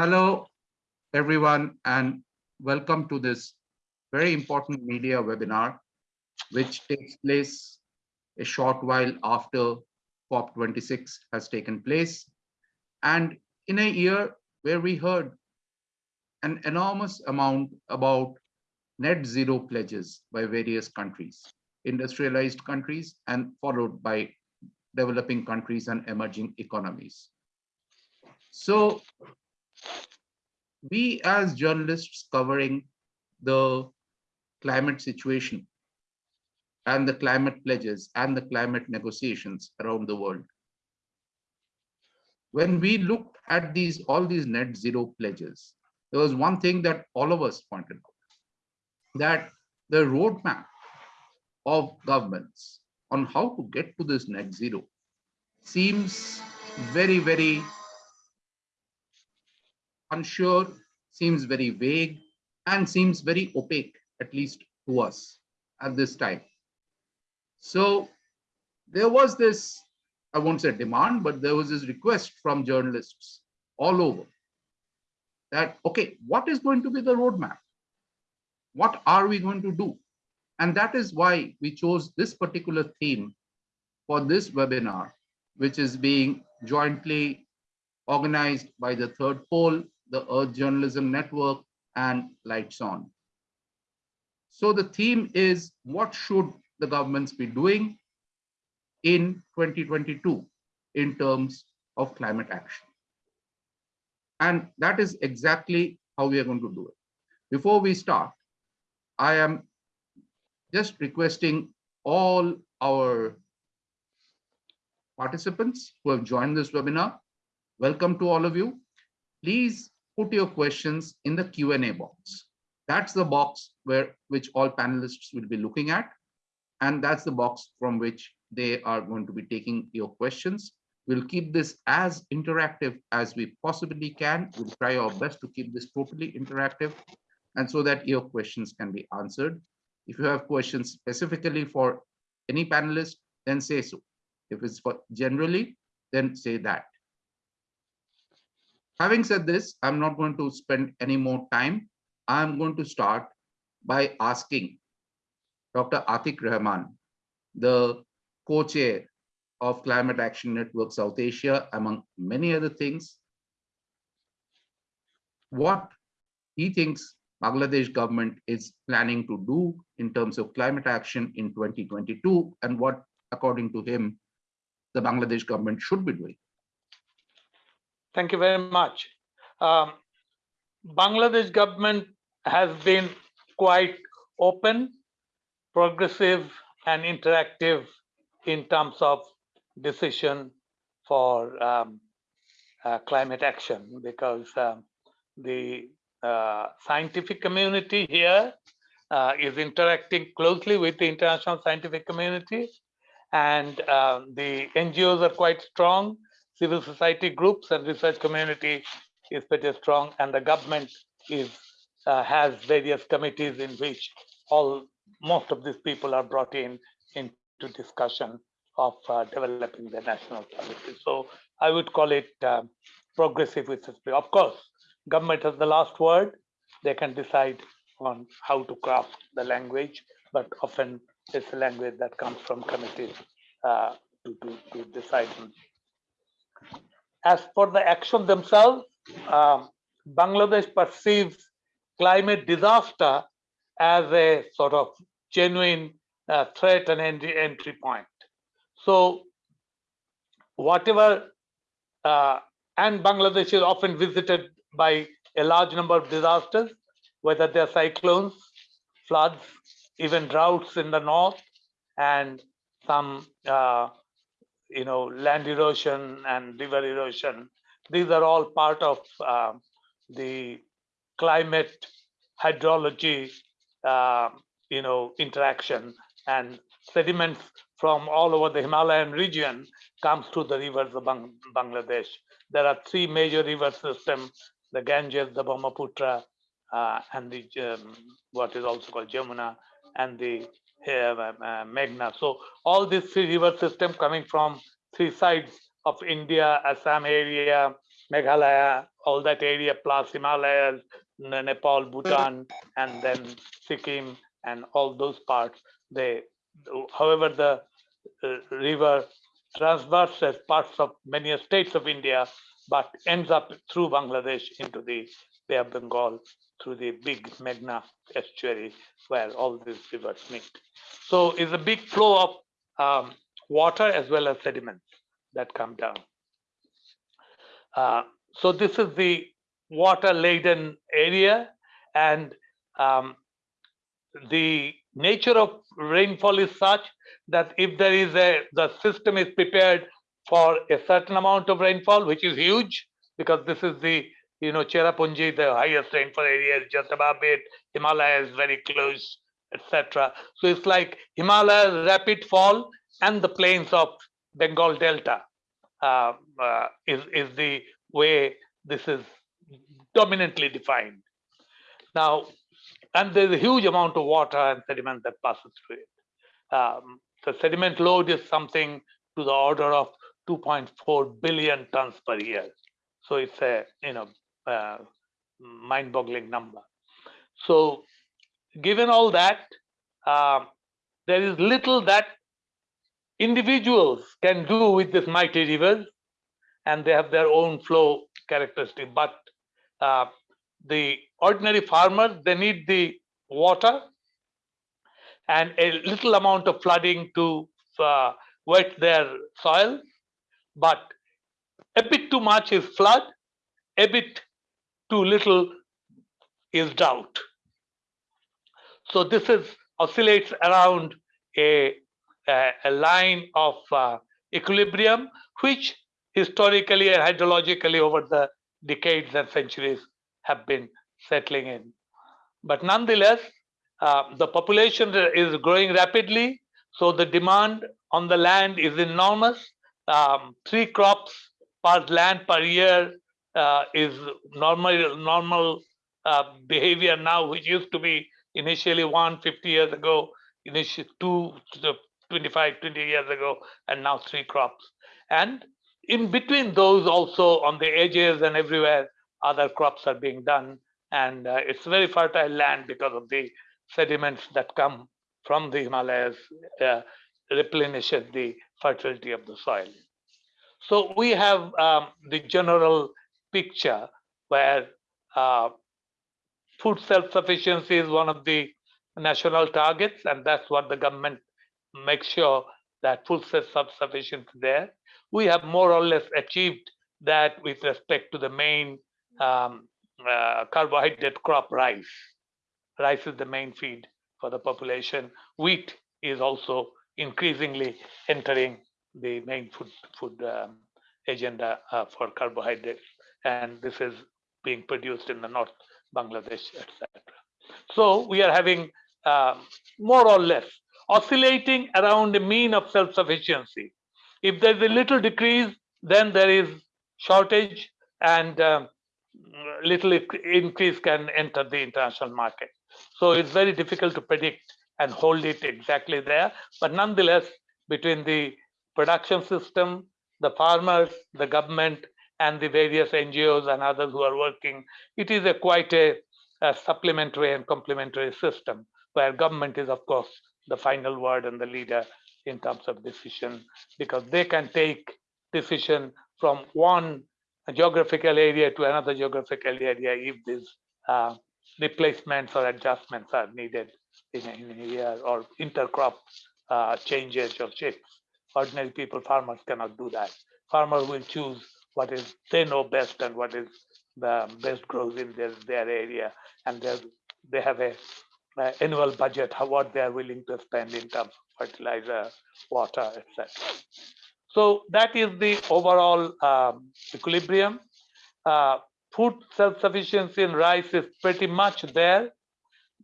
Hello, everyone, and welcome to this very important media webinar, which takes place a short while after COP26 has taken place. And in a year where we heard an enormous amount about net zero pledges by various countries, industrialized countries, and followed by developing countries and emerging economies. So we as journalists covering the climate situation and the climate pledges and the climate negotiations around the world. When we looked at these all these net zero pledges, there was one thing that all of us pointed out, that the roadmap of governments on how to get to this net zero seems very, very unsure, seems very vague, and seems very opaque, at least to us at this time. So there was this, I won't say demand, but there was this request from journalists all over that, okay, what is going to be the roadmap? What are we going to do? And that is why we chose this particular theme for this webinar, which is being jointly organized by the third pole, the Earth Journalism Network, and Lights On. So the theme is what should the governments be doing in 2022 in terms of climate action? And that is exactly how we are going to do it. Before we start, I am just requesting all our participants who have joined this webinar, welcome to all of you. Please put your questions in the Q&A box. That's the box where which all panelists will be looking at. And that's the box from which they are going to be taking your questions. We'll keep this as interactive as we possibly can. We'll try our best to keep this totally interactive and so that your questions can be answered. If you have questions specifically for any panelist, then say so. If it's for generally, then say that. Having said this, I'm not going to spend any more time. I'm going to start by asking Dr. Atiq Rahman, the co-chair of Climate Action Network South Asia, among many other things, what he thinks Bangladesh government is planning to do in terms of climate action in 2022 and what, according to him, the Bangladesh government should be doing. Thank you very much. Um, Bangladesh government has been quite open, progressive, and interactive in terms of decision for um, uh, climate action because um, the uh, scientific community here uh, is interacting closely with the international scientific community and uh, the NGOs are quite strong, civil society groups and research community is pretty strong and the government is uh, has various committees in which all most of these people are brought in into discussion of uh, developing the national policy. So I would call it uh, progressive history. Of course, government has the last word. They can decide on how to craft the language, but often it's a language that comes from committees uh, to, to, to, decide on. As for the action themselves, um, Bangladesh perceives climate disaster as a sort of genuine uh, threat and entry, entry point. So whatever, uh, and Bangladesh is often visited by a large number of disasters, whether they're cyclones, floods, even droughts in the north, and some, uh, you know, land erosion and river erosion. These are all part of uh, the climate hydrology, uh, you know, interaction and sediments from all over the Himalayan region comes to the rivers of Bang Bangladesh. There are three major river systems, the Ganges, the Brahmaputra, uh, and the um, what is also called Jamuna, and the uh, uh, Meghna. So all these three river systems coming from three sides of India, Assam area, Meghalaya, all that area plus Himalayas, Nepal, Bhutan, and then Sikkim and all those parts. They, however, the uh, river transverses parts of many states of India, but ends up through Bangladesh into the Bay of Bengal through the big Meghna estuary where all these rivers meet. So it's a big flow of um, water as well as sediments that come down. Uh, so this is the water laden area and um, the nature of rainfall is such that if there is a the system is prepared for a certain amount of rainfall which is huge because this is the you know Cherrapunji the highest rainfall area is just above it Himalaya is very close etc so it's like Himalayas rapid fall and the plains of Bengal Delta uh, uh, is is the way this is dominantly defined now and there's a huge amount of water and sediment that passes through it. Um, the sediment load is something to the order of 2.4 billion tons per year. So it's a you know uh, mind-boggling number. So given all that, um, there is little that individuals can do with this mighty rivers, and they have their own flow characteristic. But uh, the ordinary farmers, they need the water and a little amount of flooding to uh, wet their soil. But a bit too much is flood, a bit too little is doubt. So this is oscillates around a, a, a line of uh, equilibrium, which historically and hydrologically over the decades and centuries have been settling in. But nonetheless, uh, the population is growing rapidly, so the demand on the land is enormous. Um, three crops per land per year uh, is normal normal uh, behavior now, which used to be initially one 50 years ago, initially two 25, 20 years ago, and now three crops. And in between those also on the edges and everywhere, other crops are being done and uh, it's very fertile land because of the sediments that come from the Himalayas uh, replenishes the fertility of the soil. So we have um, the general picture where uh, food self-sufficiency is one of the national targets, and that's what the government makes sure that food self-sufficiency there. We have more or less achieved that with respect to the main um, uh, carbohydrate crop rice. Rice is the main feed for the population. Wheat is also increasingly entering the main food food um, agenda uh, for carbohydrates, and this is being produced in the North Bangladesh, etc. So we are having um, more or less oscillating around the mean of self-sufficiency. If there's a little decrease, then there is shortage and um, little increase can enter the international market. So it's very difficult to predict and hold it exactly there. But nonetheless, between the production system, the farmers, the government, and the various NGOs and others who are working, it is a quite a, a supplementary and complementary system where government is, of course, the final word and the leader in terms of decision because they can take decision from one geographical area to another geographical area if these uh, replacements or adjustments are needed in a, year or intercrop uh, changes or shifts. Ordinary people, farmers cannot do that. Farmers will choose what is they know best and what is the best grows in their, their area. And they have a, annual budget, how, what they are willing to spend in terms of fertilizer, water, etc. So that is the overall um, equilibrium. Uh, food self-sufficiency in rice is pretty much there,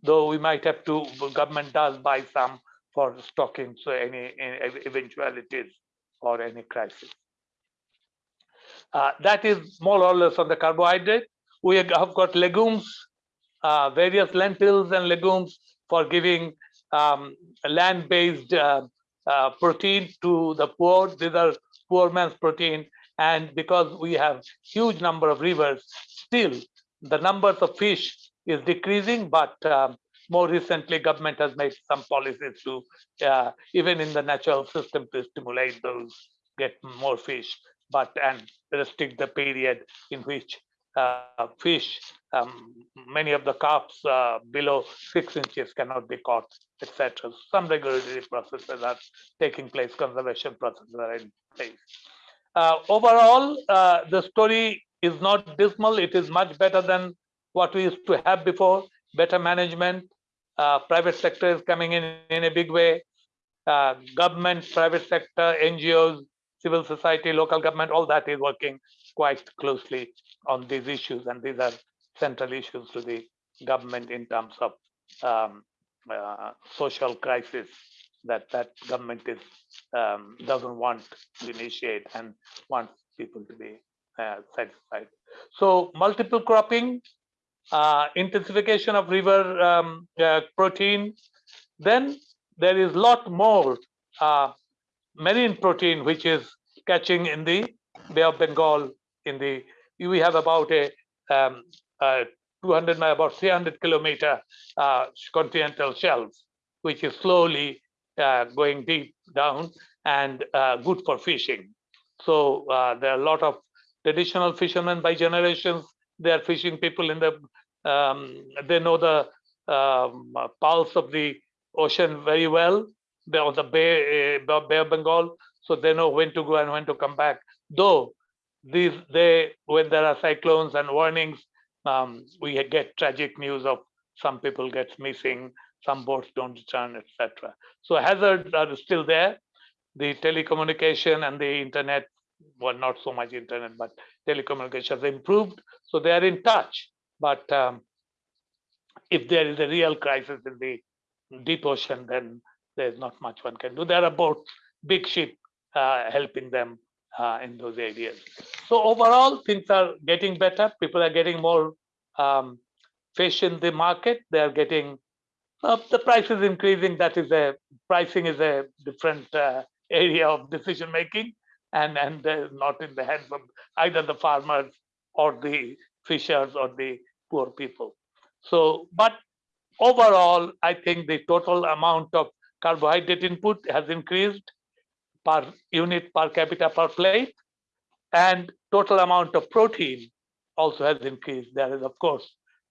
though we might have to, the government does buy some for stocking, so any, any eventualities or any crisis. Uh, that is more or less on the carbohydrate. We have got legumes, uh, various lentils and legumes for giving um, land-based uh, uh, protein to the poor. These are poor man's protein. And because we have huge number of rivers, still the numbers of fish is decreasing, but um, more recently, government has made some policies to, uh, even in the natural system to stimulate those, get more fish, but and restrict the period in which uh, fish, um, many of the carps uh, below six inches cannot be caught, etc. Some regulatory processes are taking place, conservation processes are in place. Uh, overall, uh, the story is not dismal. It is much better than what we used to have before. Better management, uh, private sector is coming in in a big way. Uh, government, private sector, NGOs, civil society, local government, all that is working quite closely on these issues, and these are central issues to the government in terms of um, uh, social crisis that that government is um, doesn't want to initiate and wants people to be uh, satisfied. So multiple cropping, uh, intensification of river um, uh, protein. Then there is lot more uh, marine protein which is catching in the Bay of Bengal. In the we have about a um, uh, 200 mi- about 300 kilometer uh, continental shelf, which is slowly uh, going deep down and uh, good for fishing. So uh, there are a lot of traditional fishermen by generations. They are fishing people in the um, they know the um, pulse of the ocean very well. On the Bay, uh, Bay of Bengal, so they know when to go and when to come back. Though these they when there are cyclones and warnings, um, we get tragic news of some people gets missing, some boats don't return, etc. So hazards are still there. The telecommunication and the internet, well, not so much internet, but telecommunication has improved, so they are in touch. But um, if there is a real crisis in the deep ocean, then there's not much one can do. There are boats, big ship uh, helping them uh, in those areas. So overall, things are getting better. People are getting more um, fish in the market. They are getting uh, the price is increasing. That is a pricing is a different uh, area of decision making, and and uh, not in the hands of either the farmers or the fishers or the poor people. So, but overall, I think the total amount of carbohydrate input has increased per unit per capita per plate, and total amount of protein also has increased. There is, of course,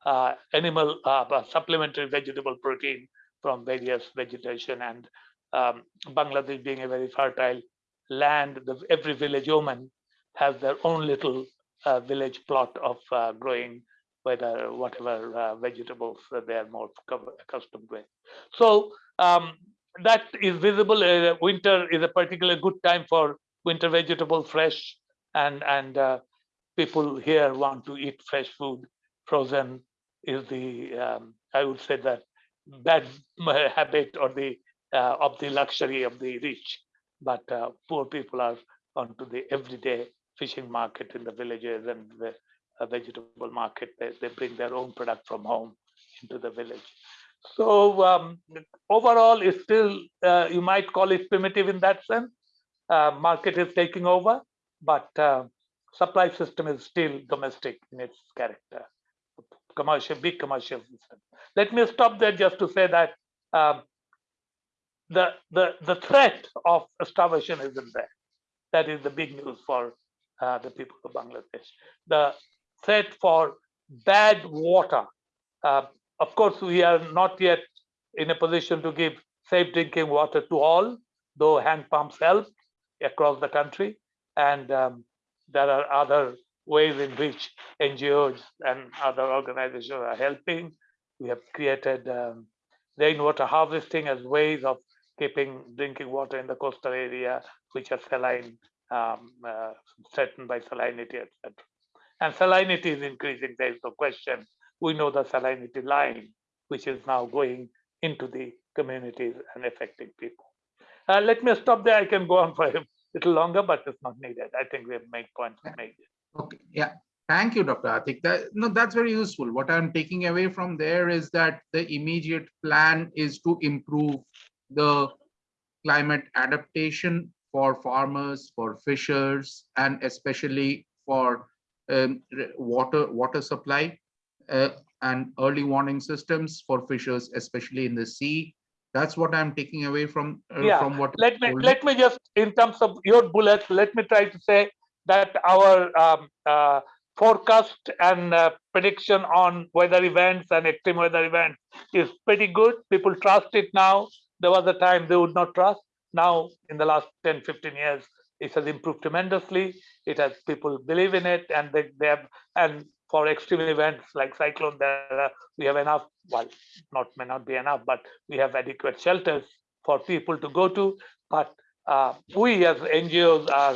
uh, animal uh, supplementary vegetable protein from various vegetation and um, Bangladesh being a very fertile land, the, every village woman has their own little uh, village plot of uh, growing whether whatever uh, vegetables that they are more accustomed with. So um, that is visible. Uh, winter is a particularly good time for winter vegetables, fresh, and and uh, people here want to eat fresh food. Frozen is the um, I would say that bad habit or the uh, of the luxury of the rich, but uh, poor people are onto the everyday fishing market in the villages and the uh, vegetable market. They, they bring their own product from home into the village. So um, overall, it's still uh, you might call it primitive in that sense. Uh, market is taking over, but uh, supply system is still domestic in its character. Commercial, big commercial system. Let me stop there just to say that um, the the the threat of starvation isn't there. That is the big news for uh, the people of Bangladesh. The threat for bad water. Of course, we are not yet in a position to give safe drinking water to all, though hand pumps help across the country. And um, there are other ways in which NGOs and other organizations are helping. We have created um, rainwater harvesting as ways of keeping drinking water in the coastal area, which are saline, um, uh, threatened by salinity, etc. And salinity is increasing, there is no question. We know the salinity line, which is now going into the communities and affecting people. Uh, let me stop there. I can go on for a little longer, but it's not needed. I think we have made points made. Okay, yeah. Thank you, Dr. Atiq. That, no, that's very useful. What I'm taking away from there is that the immediate plan is to improve the climate adaptation for farmers, for fishers, and especially for um, water, water supply uh, and early warning systems for fishers, especially in the sea. That's what I'm taking away from, uh, Yeah, from what. let me, let me just, in terms of your bullets, let me try to say that our um, uh, forecast and uh, prediction on weather events and extreme weather events is pretty good. People trust it now. There was a time they would not trust. Now, in the last 10, 15 years, it has improved tremendously. It has people believe in it and they, they have, and for extreme events like cyclone, there we have enough, well, not may not be enough, but we have adequate shelters for people to go to. But uh, we as NGOs are,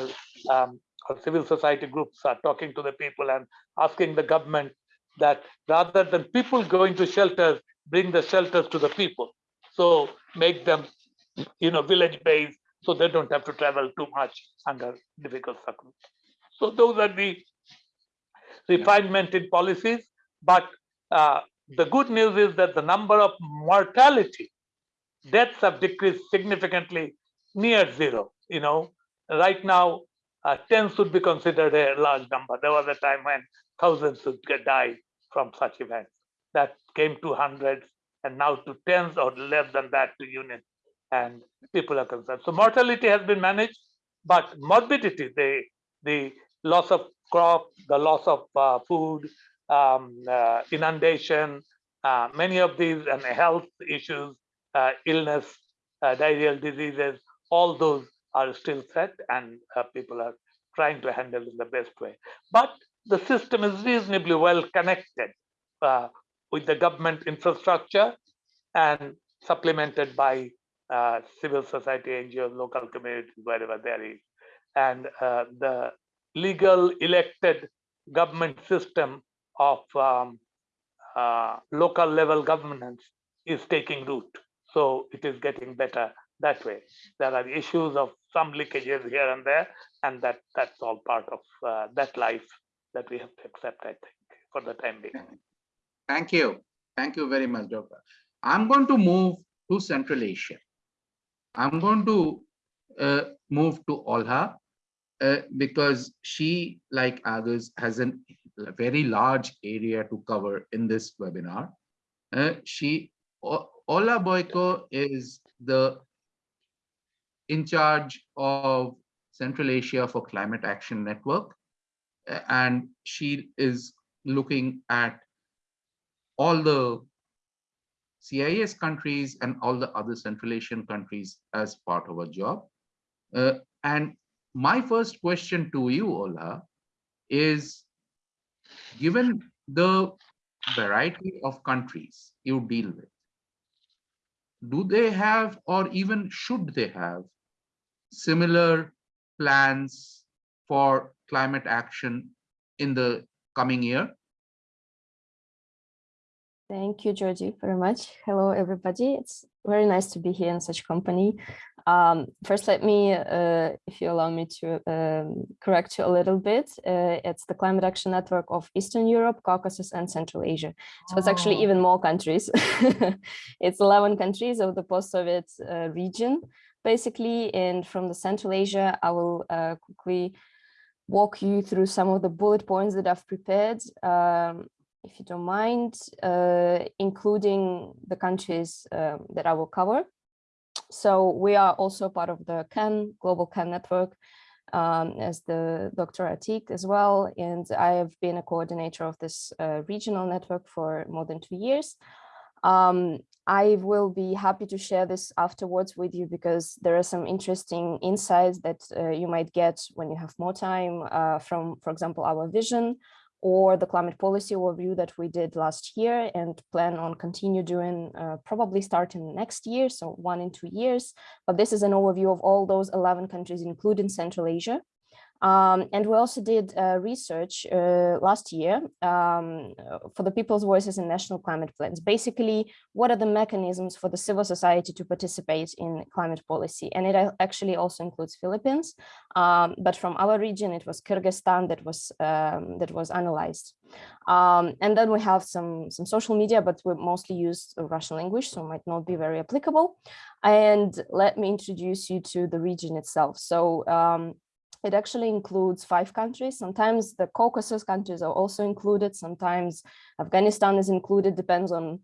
um, or civil society groups are talking to the people and asking the government that rather than people going to shelters, bring the shelters to the people. So make them, you know, village based, so they don't have to travel too much under difficult circumstances. So those are the refinement in policies. But uh, the good news is that the number of mortality deaths have decreased significantly near zero. You know, right now, uh, 10 should be considered a large number. There was a time when thousands would die from such events. That came to hundreds and now to tens or less than that to units. And people are concerned. So mortality has been managed, but morbidity, the, the loss of crop, the loss of uh, food, um, uh, inundation, uh, many of these and health issues, uh, illness, uh, diarrheal diseases, all those are still threat and uh, people are trying to handle in the best way. But the system is reasonably well connected with the government infrastructure and supplemented by civil society NGOs, local communities, wherever there is. And the legal elected government system of um, uh, local level governance is taking root. So it is getting better that way. There are issues of some leakages here and there, and that that's all part of uh, that life that we have to accept, I think, for the time being. Thank you. Thank you very much, Doctor. I'm going to move to Central Asia. I'm going to uh, move to Olha uh, because she, like others, has an, a very large area to cover in this webinar. Uh, she, O- Olha Boiko is the in charge of Central Asia for Climate Action Network. uh, And she is looking at all the CIS countries and all the other Central Asian countries as part of her job. Uh, and my first question to you, Olha, is given the variety of countries you deal with, do they have or even should they have similar plans for climate action in the coming year? Thank you, Georgie, very much. Hello, everybody. It's very nice to be here in such company. Um, first, let me, uh, if you allow me to um, correct you a little bit, uh, it's the Climate Action Network of Eastern Europe, Caucasus, and Central Asia. So it's actually Oh. even more countries. it's 11 countries of the post-Soviet uh, region, basically. And from the Central Asia, I will uh, quickly walk you through some of the bullet points that I've prepared. Um, if you don't mind, uh, including the countries um, that I will cover. So we are also part of the CAN, Global CAN Network, um, as the Dr. Atiq as well. And I have been a coordinator of this uh, regional network for more than two years. Um, I will be happy to share this afterwards with you because there are some interesting insights that uh, you might get when you have more time uh, from, for example, our vision or the climate policy overview that we did last year and plan on continue doing uh, probably starting next year, so one in two years. But this is an overview of all those 11 countries, including Central Asia. Um, and we also did uh, research uh, last year um, for the People's Voices in National Climate Plans. Basically, what are the mechanisms for the civil society to participate in climate policy? And it actually also includes Philippines, um, but from our region, it was Kyrgyzstan that was um, that was analyzed. Um, and then we have some some social media, but we mostly use Russian language, so might not be very applicable. And let me introduce you to the region itself. So um, it actually includes five countries. Sometimes the Caucasus countries are also included. Sometimes Afghanistan is included, depends on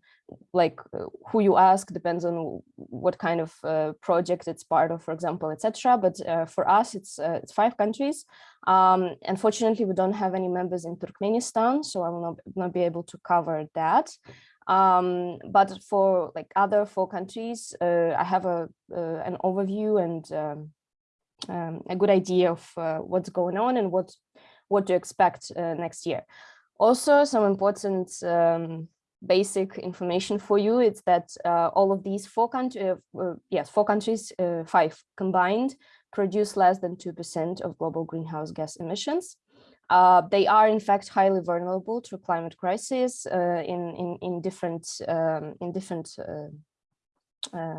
like uh, who you ask, depends on what kind of uh, project it's part of, for example, etc. But uh, for us, it's uh, it's five countries. Um, unfortunately, we don't have any members in Turkmenistan, so I will not, not be able to cover that. Um, but for like other four countries, uh, I have a uh, an overview and um, um, a good idea of uh, what's going on and what what to expect uh, next year. Also, some important um, basic information for you is that uh, all of these four countries, uh, uh, yes, four countries, uh, five combined, produce less than 2% of global greenhouse gas emissions. they are in fact highly vulnerable to climate crisis in, in, in different, um, in different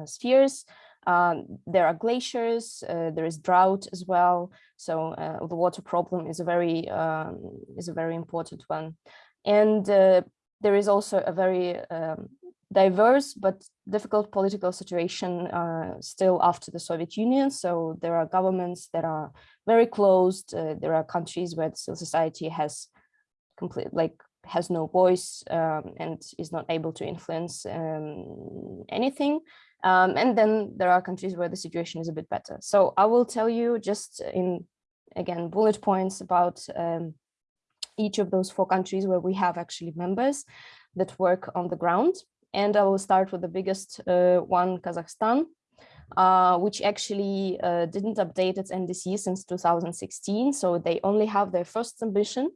spheres. Um, there are glaciers, uh, there is drought as well. So uh, the water problem is a very um, is a very important one. And uh, there is also a very um, diverse but difficult political situation uh, still after the Soviet Union. So there are governments that are very closed. Uh, there are countries where civil society has complete like has no voice um, and is not able to influence um, anything. Um, and then there are countries where the situation is a bit better. So I will tell you just in, again, bullet points about um, each of those four countries where we have actually members that work on the ground. And I will start with the biggest uh, one, Kazakhstan, uh, which actually uh, didn't update its NDC since 2016. So they only have their first ambition.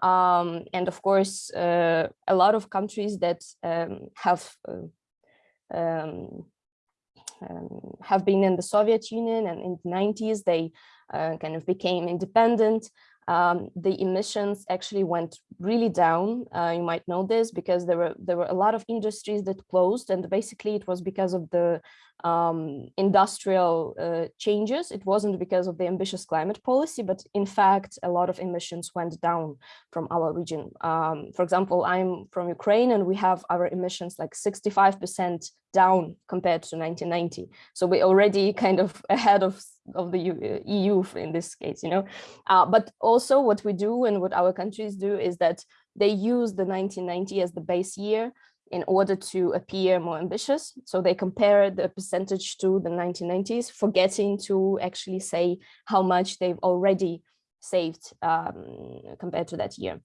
Um, and of course, uh, a lot of countries that um, have uh, um, um, have been in the Soviet Union and in the 90s, they uh, kind of became independent. Um, the emissions actually went really down. Uh, you might know this because there were there were a lot of industries that closed, and basically it was because of the um, industrial uh, changes. It wasn't because of the ambitious climate policy, but in fact, a lot of emissions went down from our region. Um, for example, I'm from Ukraine and we have our emissions like 65% down compared to 1990. So we're already kind of ahead of, of the EU uh, in this case, you know. Uh, but also what we do and what our countries do is that they use the 1990 as the base year in order to appear more ambitious. So they compare the percentage to the 1990s, forgetting to actually say how much they've already saved um, compared to that year.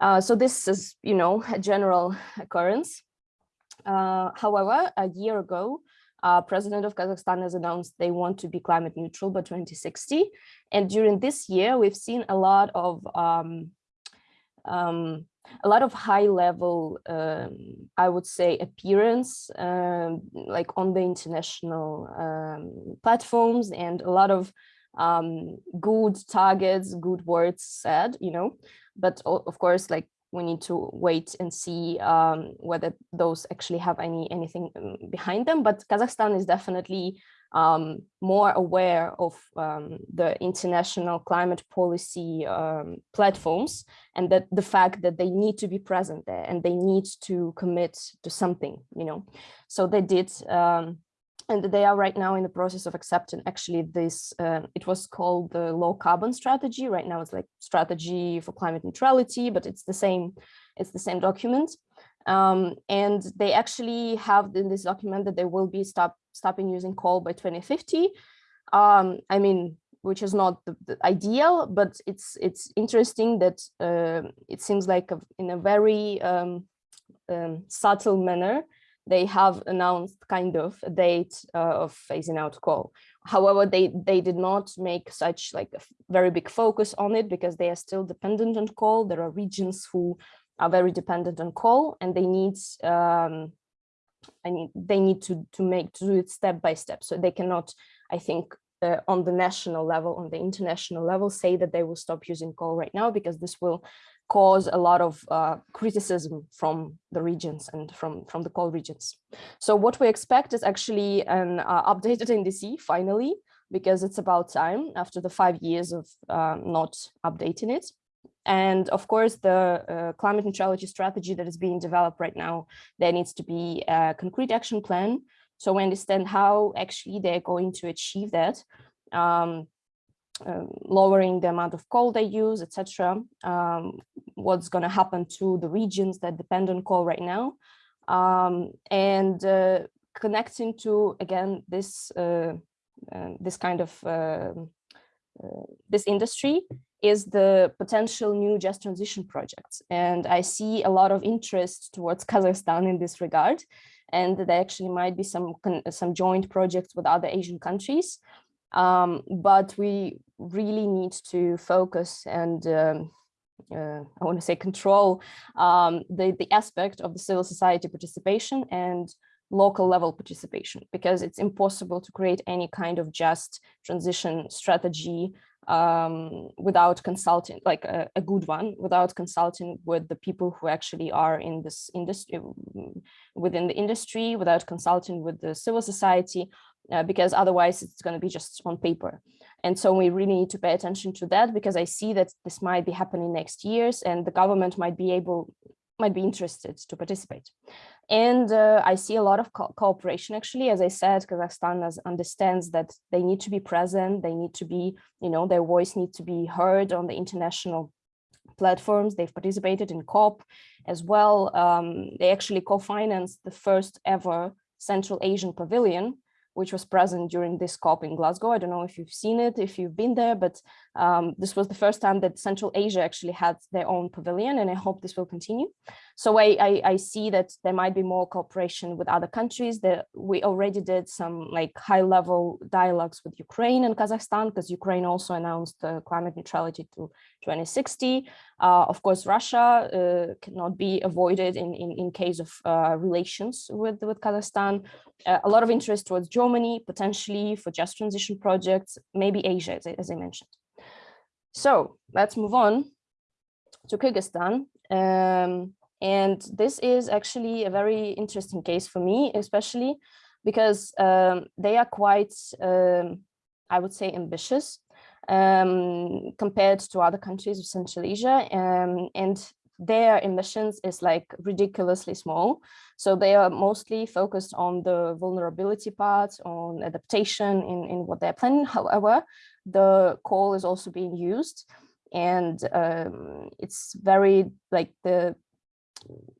Uh, so this is, you know, a general occurrence. Uh, however, a year ago, uh, President of Kazakhstan has announced they want to be climate neutral by 2060. And during this year, we've seen a lot of um, um, a lot of high level, um, I would say, appearance, um, like on the international um, platforms and a lot of um, good targets, good words said, you know, but of course, like we need to wait and see um, whether those actually have any anything behind them. But Kazakhstan is definitely um, more aware of um, the international climate policy um, platforms and that the fact that they need to be present there and they need to commit to something, you know. So they did, um, and they are right now in the process of accepting actually this, uh, it was called the low carbon strategy. Right now it's like strategy for climate neutrality, but it's the same, it's the same document. Um, and they actually have in this document that they will be stop, stopping using coal by 2050. Um, I mean, which is not the, the, ideal, but it's it's interesting that uh, it seems like a, in a very um, um, subtle manner, they have announced kind of a date uh, of phasing out coal. However, they they did not make such like a very big focus on it because they are still dependent on coal. There are regions who are very dependent on coal and they need um, I need they need to to make to do it step by step. So they cannot, I think, uh, on the national level, on the international level, say that they will stop using coal right now because this will cause a lot of uh, criticism from the regions and from, from the coal regions. So what we expect is actually an uh, updated NDC finally, because it's about time after the five years of uh, not updating it. And of course, the uh, climate neutrality strategy that is being developed right now, there needs to be a concrete action plan. So we understand how actually they're going to achieve that. Um, um, lowering the amount of coal they use, etc. Um, what's going to happen to the regions that depend on coal right now, um, and uh, connecting to again this uh, uh, this kind of uh, uh, this industry is the potential new just transition projects. And I see a lot of interest towards Kazakhstan in this regard. And there actually might be some some joint projects with other Asian countries um, but we really need to focus and um, uh, I want to say control um, the, the aspect of the civil society participation and local level participation, because it's impossible to create any kind of just transition strategy um, without consulting, like a, a, good one, without consulting with the people who actually are in this industry, within the industry, without consulting with the civil society, uh, because otherwise it's going to be just on paper. And so we really need to pay attention to that because I see that this might be happening next years and the government might be able, might be interested to participate. And uh, I see a lot of co cooperation actually, as I said, Kazakhstan has, understands that they need to be present, they need to be, you know, their voice needs to be heard on the international platforms. They've participated in COP as well. Um, they actually co-financed the first ever Central Asian Pavilion, which was present during this COP in Glasgow. I don't know if you've seen it, if you've been there, but um, this was the first time that Central Asia actually had their own pavilion, and I hope this will continue. So I, I, I see that there might be more cooperation with other countries. That we already did some like high level dialogues with Ukraine and Kazakhstan, because Ukraine also announced uh, climate neutrality to 2060. Uh, of course, Russia uh, cannot be avoided in, in, in case of uh, relations with, with Kazakhstan. Uh, a lot of interest towards Germany, potentially for just transition projects, maybe Asia, as I, as I mentioned. So let's move on to Kyrgyzstan. Um, and this is actually a very interesting case for me, especially because um, they are quite, um, I would say, ambitious um, compared to other countries of Central Asia. Um, and their emissions is like ridiculously small. So they are mostly focused on the vulnerability part, on adaptation in, in what they're planning. However, the coal is also being used and um, it's very like the,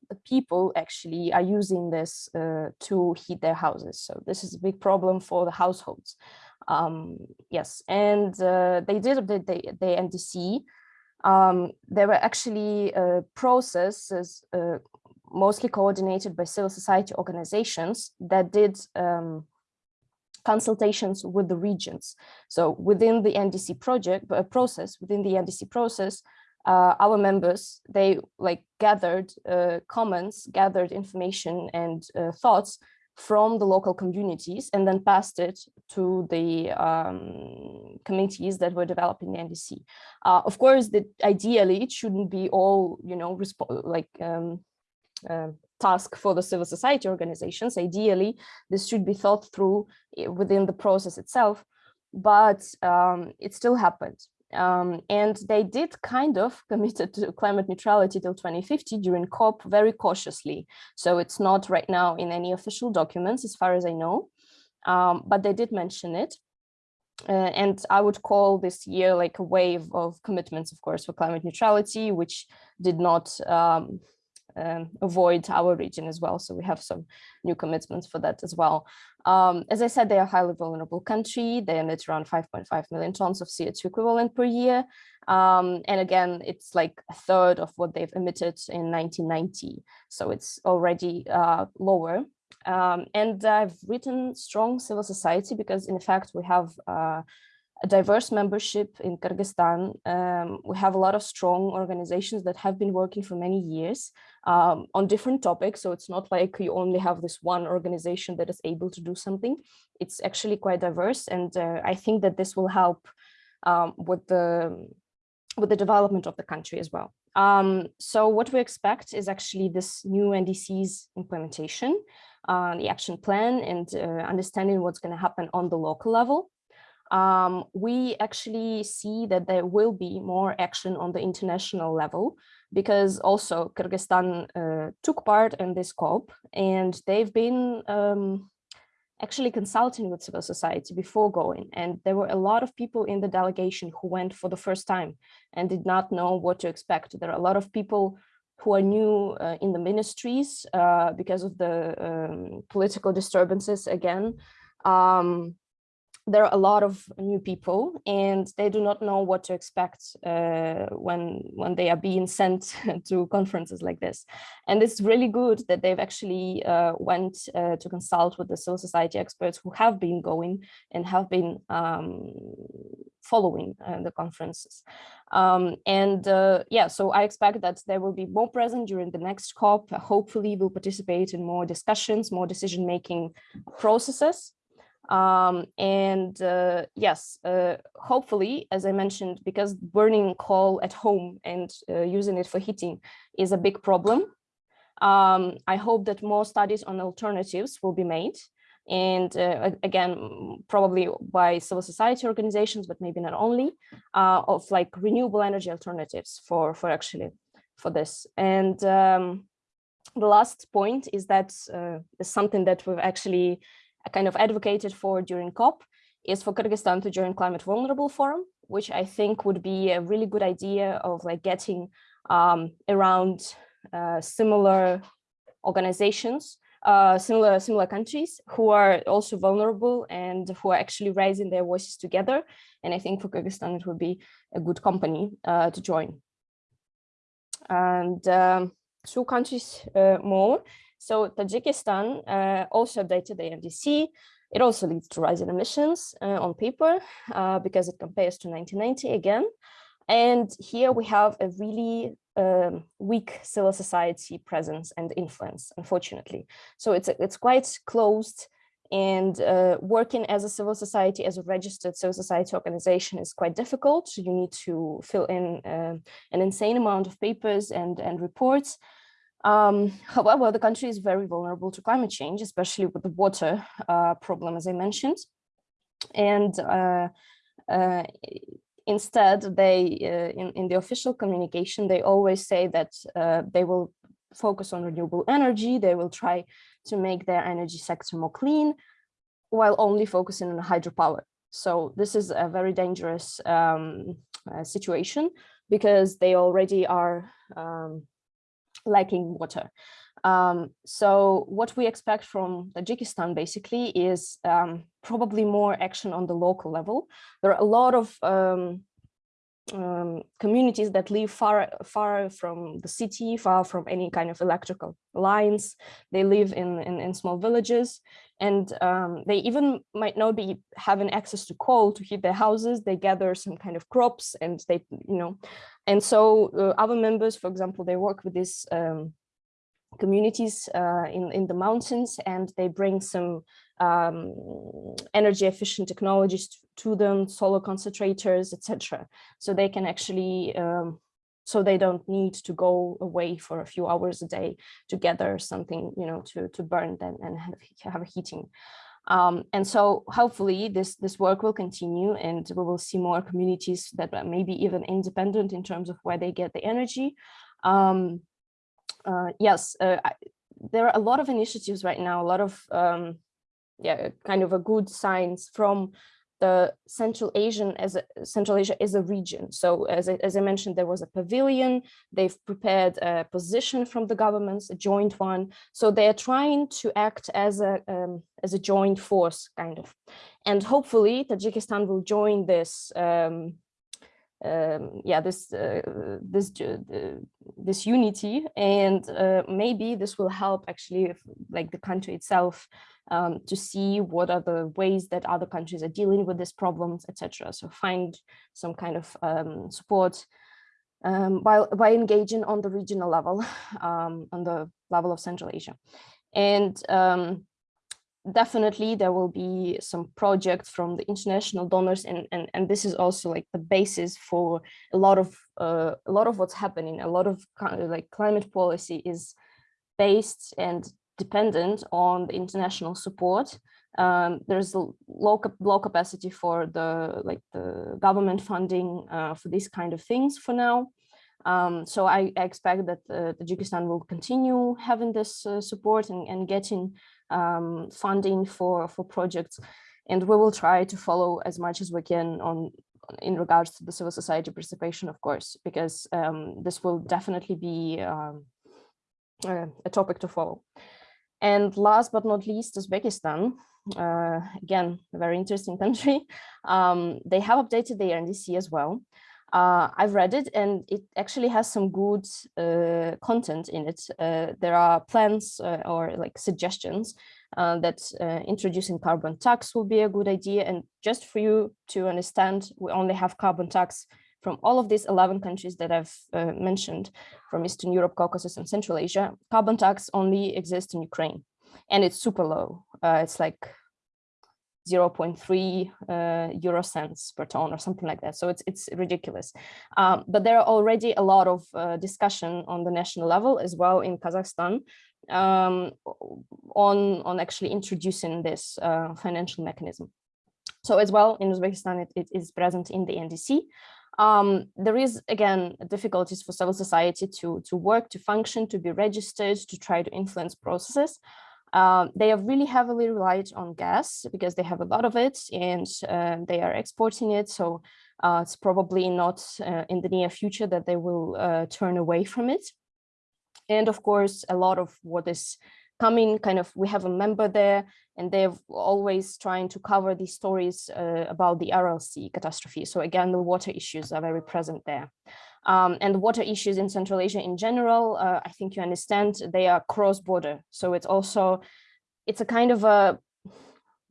the, people actually are using this uh, to heat their houses. So this is a big problem for the households. Um, yes, and uh, they did update the, the NDC. Um, there were actually uh, processes uh, mostly coordinated by civil society organizations that did um, consultations with the regions. So within the NDC project process, within the NDC process, uh, our members, they like gathered uh, comments, gathered information and uh, thoughts from the local communities and then passed it to the um, committees that were developing the NDC. Uh, of course, that ideally it shouldn't be all, you know, like um, uh, task for the civil society organizations. Ideally, this should be thought through eh, within the process itself, but um, it still happened. Um, and they did kind of committed to climate neutrality till 2050 during COP very cautiously. So it's not right now in any official documents, as far as I know, um, but they did mention it. Uh, and I would call this year like a wave of commitments, of course, for climate neutrality, which did not um, um, avoid our region as well. So we have some new commitments for that as well. Um, as I said, they are a highly vulnerable country. They emit around 5.5 million tons of CO2 equivalent per year. Um, and again, it's like a third of what they've emitted in 1990. So it's already uh, lower. Um, and I've written strong civil society because in fact we have uh, a diverse membership in Kyrgyzstan. Um, we have a lot of strong organizations that have been working for many years um, on different topics. So it's not like you only have this one organization that is able to do something. It's actually quite diverse. And uh, I think that this will help um, with the with the development of the country as well. Um, so what we expect is actually this new NDC's implementation, uh, the action plan and uh, understanding what's going to happen on the local level. Um, we actually see that there will be more action on the international level because also Kyrgyzstan uh, took part in this COP and they've been um, actually consulting with civil society before going. And there were a lot of people in the delegation who went for the first time and did not know what to expect. There are a lot of people who are new uh, in the ministries uh, because of the um, political disturbances again. Um, there are a lot of new people and they do not know what to expect uh, when when they are being sent to conferences like this. And it's really good that they've actually uh, went uh, to consult with the civil society experts who have been going and have been um, following uh, the conferences. Um, and uh, yeah so i expect that they will be more present during the next cop hopefully will participate in more discussions more decision making processes um, and uh, yes, uh, hopefully, as I mentioned, because burning coal at home and uh, using it for heating is a big problem. Um, I hope that more studies on alternatives will be made. And uh, again, probably by civil society organizations, but maybe not only, uh, of like renewable energy alternatives for, for actually for this. And um, the last point is that uh, something that we've actually kind of advocated for during COP is for Kyrgyzstan to join Climate Vulnerable Forum, which I think would be a really good idea of like getting um, around uh, similar organizations, uh, similar similar countries who are also vulnerable and who are actually raising their voices together. And I think for Kyrgyzstan, it would be a good company uh, to join. And um, two countries uh, more. So Tajikistan uh, also updated the NDC. It also leads to rising emissions uh, on paper uh, because it compares to 1990 again. And here we have a really um, weak civil society presence and influence, unfortunately. So it's, it's quite closed and uh, working as a civil society, as a registered civil society organization is quite difficult. You need to fill in uh, an insane amount of papers and, and reports. Um, however, the country is very vulnerable to climate change, especially with the water uh, problem, as I mentioned. And uh, uh, instead, they, uh, in, in the official communication, they always say that uh, they will focus on renewable energy, they will try to make their energy sector more clean, while only focusing on hydropower. So this is a very dangerous um, uh, situation because they already are um, lacking water. Um, so what we expect from Tajikistan basically is um, probably more action on the local level. There are a lot of um, um, communities that live far far from the city, far from any kind of electrical lines. They live in, in, in small villages and um, they even might not be having access to coal to heat their houses. They gather some kind of crops and they, you know, and so uh, our members, for example, they work with these um, communities uh, in, in the mountains and they bring some um, energy efficient technologies to them, solar concentrators, etc. So they can actually, um, so they don't need to go away for a few hours a day to gather something, you know, to, to burn them and have, have heating. Um, and so hopefully this, this work will continue and we will see more communities that are maybe even independent in terms of where they get the energy. Um, uh, yes, uh, I, there are a lot of initiatives right now, a lot of um, yeah, kind of a good signs from the Central Asian as a, Central Asia is a region. So as I, as I mentioned, there was a pavilion. They've prepared a position from the governments, a joint one. So they're trying to act as a um, as a joint force, kind of. And hopefully, Tajikistan will join this. Um, um, yeah, this uh, this uh, this unity and uh, maybe this will help actually if, like the country itself um, to see what are the ways that other countries are dealing with these problems, etc. So find some kind of um, support um, by, by engaging on the regional level, um, on the level of Central Asia. And um, definitely there will be some projects from the international donors and, and, and this is also like the basis for a lot of uh, a lot of what's happening. A lot of like climate policy is based and dependent on the international support. Um, there's a low, low capacity for the like the government funding uh, for these kind of things for now. Um, so I, I, expect that uh, Tajikistan will continue having this uh, support and, and getting um, funding for, for projects. And we will try to follow as much as we can on in regards to the civil society participation, of course, because um, this will definitely be um, a, topic to follow. And last but not least, Uzbekistan, uh, again, a very interesting country. Um, they have updated their NDC as well. Uh, I've read it and it actually has some good uh, content in it. Uh, there are plans uh, or like suggestions uh, that uh, introducing carbon tax will be a good idea. And just for you to understand, we only have carbon tax from all of these 11 countries that I've mentioned from Eastern Europe, Caucasus and Central Asia, carbon tax only exists in Ukraine and it's super low. it's like 0.3 uh, euro cents per ton or something like that. So it's it's ridiculous. Um, but there are already a lot of uh, discussion on the national level as well in Kazakhstan um, on on actually introducing this uh, financial mechanism. So as well in Uzbekistan, it, it is present in the NDC. Um, there is again difficulties for civil society to to work, to function, to be registered, to try to influence processes. Um, they have really heavily relied on gas because they have a lot of it and uh, they are exporting it. So uh, it's probably not uh, in the near future that they will uh, turn away from it. And of course, a lot of what is coming kind of, we have a member there and they're always trying to cover these stories uh, about the Sea catastrophe. So again, the water issues are very present there. Um, and water issues in Central Asia in general, uh, I think you understand, they are cross-border. So it's also, it's a kind of a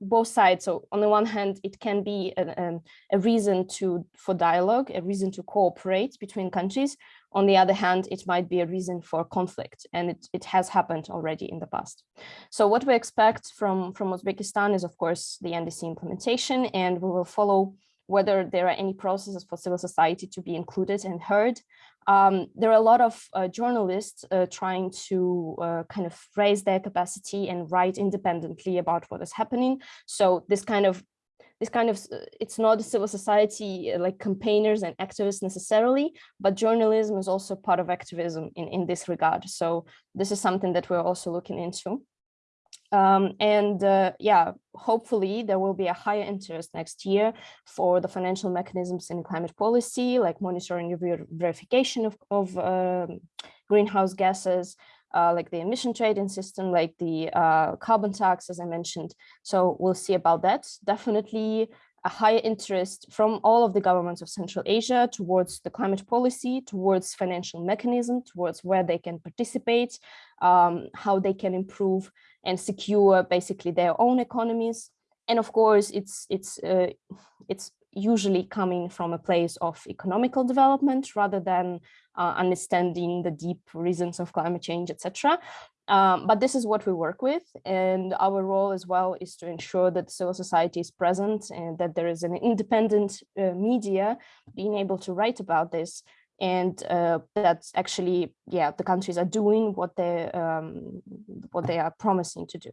both sides. So on the one hand, it can be a, a, reason to for dialogue, a reason to cooperate between countries. On the other hand, it might be a reason for conflict, and it, it has happened already in the past. So what we expect from, from Uzbekistan is, of course, the NDC implementation, and we will follow whether there are any processes for civil society to be included and heard. Um, there are a lot of uh, journalists uh, trying to uh, kind of raise their capacity and write independently about what is happening. So this kind of this kind of uh, it's not a civil society uh, like campaigners and activists necessarily, but journalism is also part of activism in, in this regard. So this is something that we're also looking into. Um, and uh, yeah, hopefully there will be a higher interest next year for the financial mechanisms in climate policy, like monitoring ver verification of, of um, greenhouse gases, uh, like the emission trading system, like the uh, carbon tax, as I mentioned. So we'll see about that. Definitely a higher interest from all of the governments of Central Asia towards the climate policy, towards financial mechanism, towards where they can participate, um, how they can improve and secure basically their own economies. And of course, it's it's uh, it's usually coming from a place of economical development rather than uh, understanding the deep reasons of climate change, etc. Um, but this is what we work with. And our role as well is to ensure that civil society is present and that there is an independent uh, media being able to write about this and uh, that's actually, yeah, the countries are doing what they um, what they are promising to do.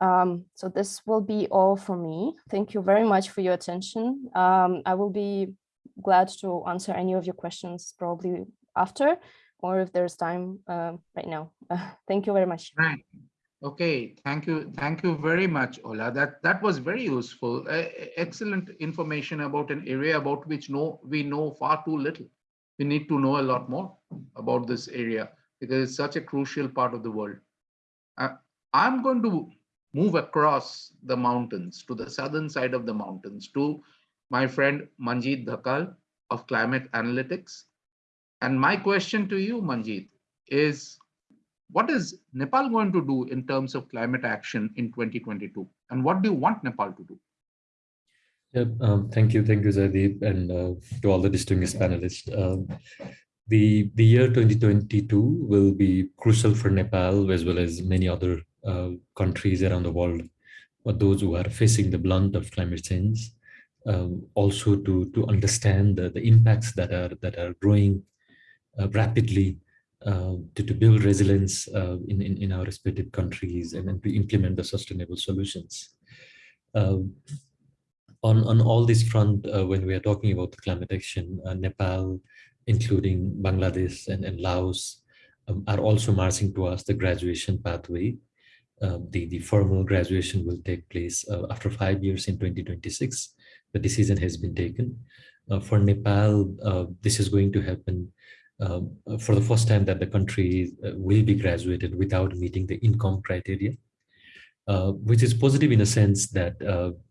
Um, so this will be all for me. Thank you very much for your attention. Um, I will be glad to answer any of your questions probably after, or if there's time uh, right now. Uh, thank you very much. Right. Okay, thank you. Thank you very much, Olha. That that was very useful. Uh, excellent information about an area about which no we know far too little we need to know a lot more about this area because it's such a crucial part of the world. Uh, I'm going to move across the mountains to the southern side of the mountains to my friend Manjeet Dhakal of Climate Analytics. And my question to you, Manjeet, is what is Nepal going to do in terms of climate action in 2022? And what do you want Nepal to do? Yeah, um, thank you, thank you, Zaideep, and uh, to all the distinguished panelists. Um, the the year 2022 will be crucial for Nepal as well as many other uh, countries around the world, but those who are facing the blunt of climate change. Um, also to to understand the, the impacts that are that are growing uh, rapidly uh, to, to build resilience uh, in, in, in our respective countries and then to implement the sustainable solutions. Um, on, on all this front, uh, when we are talking about the climate action, uh, Nepal, including Bangladesh and, and Laos, um, are also marching towards the graduation pathway. Uh, the, the formal graduation will take place uh, after five years in 2026. The decision has been taken. Uh, for Nepal, uh, this is going to happen um, for the first time that the country will be graduated without meeting the income criteria, which is positive in a sense that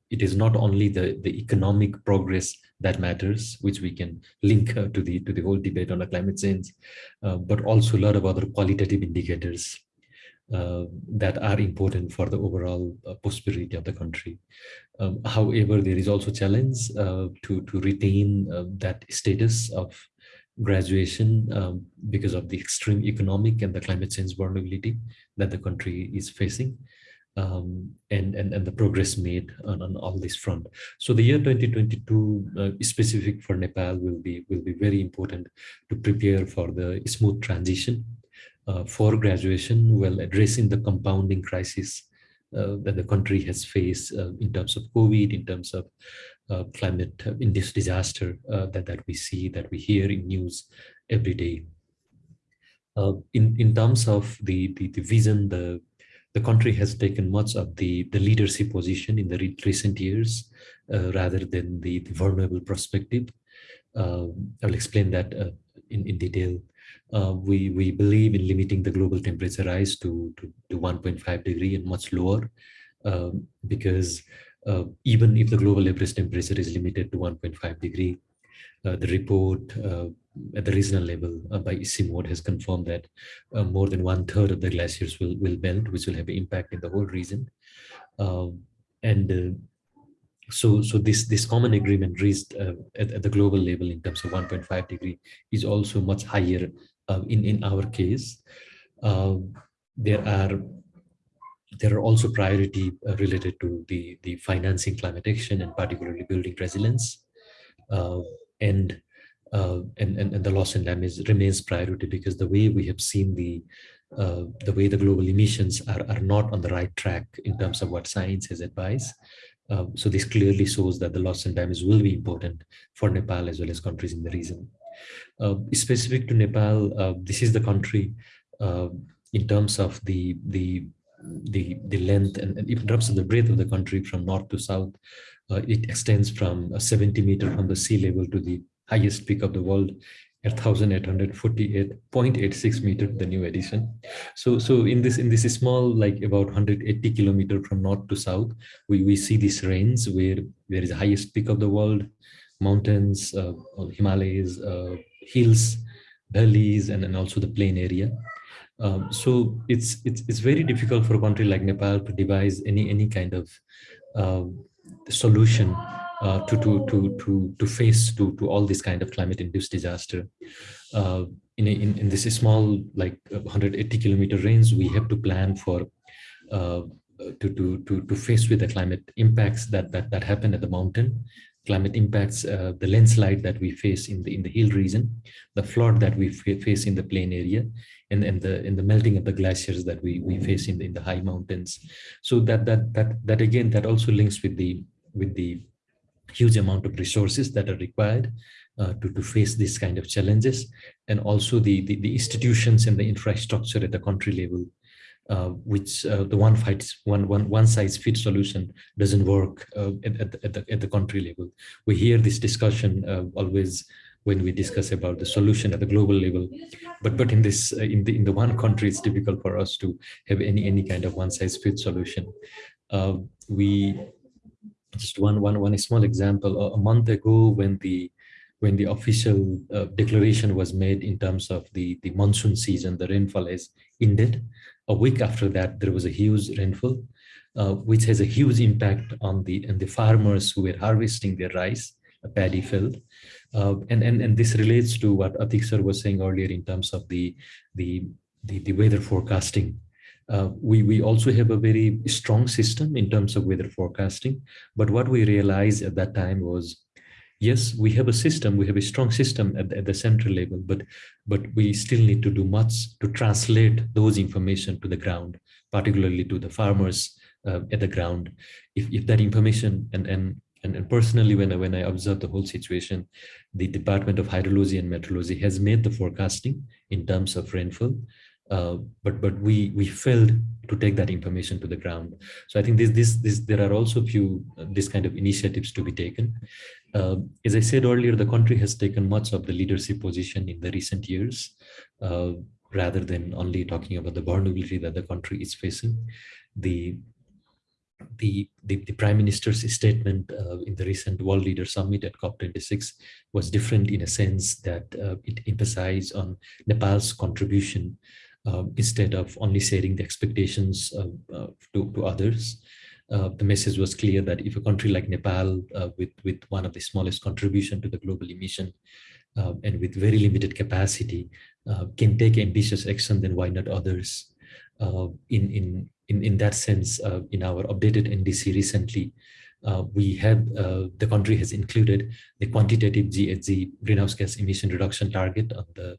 it is not only the, the economic progress that matters, which we can link uh, to the to the whole debate on the climate change, uh, but also a lot of other qualitative indicators uh, that are important for the overall uh, prosperity of the country. Um, however, there is also challenge uh, to to retain uh, that status of graduation um, because of the extreme economic and the climate change vulnerability that the country is facing um, and, and, and the progress made on, on all this front. So the year 2022 uh, specific for Nepal will be, will be very important to prepare for the smooth transition uh, for graduation while addressing the compounding crisis uh, that the country has faced uh, in terms of COVID, in terms of uh, climate uh, in this disaster that, that we see, that we hear in news every day. in, in terms of the, the, the vision, the the country has taken much of the, the leadership position in the re recent years uh, rather than the, the vulnerable perspective. Uh, I'll explain that uh, in, in detail. Uh, we, we believe in limiting the global temperature rise to, to, to 1.5 degree and much lower um, because uh, even if the global average temperature is limited to 1.5 degree, uh, the report at the regional level uh, by ICIMOD has confirmed that uh, more than one third of the glaciers will, will melt, which will have an impact in the whole region. Um, and uh, so, so this, this common agreement reached uh, at, at, the global level in terms of 1.5 degree is also much higher uh, in, in our case. There are there are also priority uh, related to the, the financing climate action and particularly building resilience. and uh, and, and, and the loss and damage remains priority because the way we have seen the uh, the way the global emissions are, are not on the right track in terms of what science has advised. Uh, so this clearly shows that the loss and damage will be important for Nepal as well as countries in the region. Uh, specific to Nepal, uh, this is the country uh, in terms of the the the the length and, and in terms of the breadth of the country from north to south, it extends from 70 meter from the sea level to the highest peak of the world at 1848.86 meter the new edition so so in this in this small like about 180 kilometer from north to south we we see this range where there is the highest peak of the world mountains uh, himalayas uh, hills valleys and, and also the plain area. Um, so it's it's it's very difficult for a country like nepal to devise any any kind of uh, solution uh, to, to, to, to, to face to, to all this kind of climate induced disaster. Uh, in, a, in, in this small, like 180 kilometer range, we have to plan for uh, to, to, to, to face with the climate impacts that, that, that happen at the mountain, climate impacts, uh, the landslide that we face in the in the hill region, the flood that we face in the plain area, and, and the in the melting of the glaciers that we, we face in the, in the high mountains. So that that that that again that also links with the with the huge amount of resources that are required uh, to, to face these kind of challenges and also the, the, the institutions and the infrastructure at the country level uh, which uh, the one fights one one one size fits solution doesn't work uh, at, at, the, at, the, at the country level. We hear this discussion uh, always when we discuss about the solution at the global level but but in this uh, in the in the one country it's difficult for us to have any any kind of one size fits solution. We just one one one small example a month ago when the when the official uh, declaration was made in terms of the, the monsoon season, the rainfall has ended. A week after that, there was a huge rainfall, uh, which has a huge impact on the, and the farmers who were harvesting their rice, a paddy field. Uh, and, and, and this relates to what Atiq sir was saying earlier in terms of the, the, the, the weather forecasting. Uh, we, we also have a very strong system in terms of weather forecasting. But what we realized at that time was yes, we have a system, we have a strong system at, at the central level, but, but we still need to do much to translate those information to the ground, particularly to the farmers uh, at the ground. If, if that information, and, and, and, and personally, when I, when I observe the whole situation, the Department of Hydrology and Meteorology has made the forecasting in terms of rainfall, uh, but but we we failed to take that information to the ground. So I think this this this there are also few uh, this kind of initiatives to be taken. Uh, as I said earlier, the country has taken much of the leadership position in the recent years, uh, rather than only talking about the vulnerability that the country is facing. The the, the, the, prime minister's statement uh, in the recent world leader summit at COP26 was different in a sense that uh, it emphasized on Nepal's contribution instead of only sharing the expectations uh, to, to others. Uh, the message was clear that if a country like Nepal, uh, with, with one of the smallest contribution to the global emission uh, and with very limited capacity, uh, can take ambitious action, then why not others? in, in, in, in that sense, in our updated NDC recently, uh, we have uh, the country has included the quantitative GHG greenhouse gas emission reduction target on the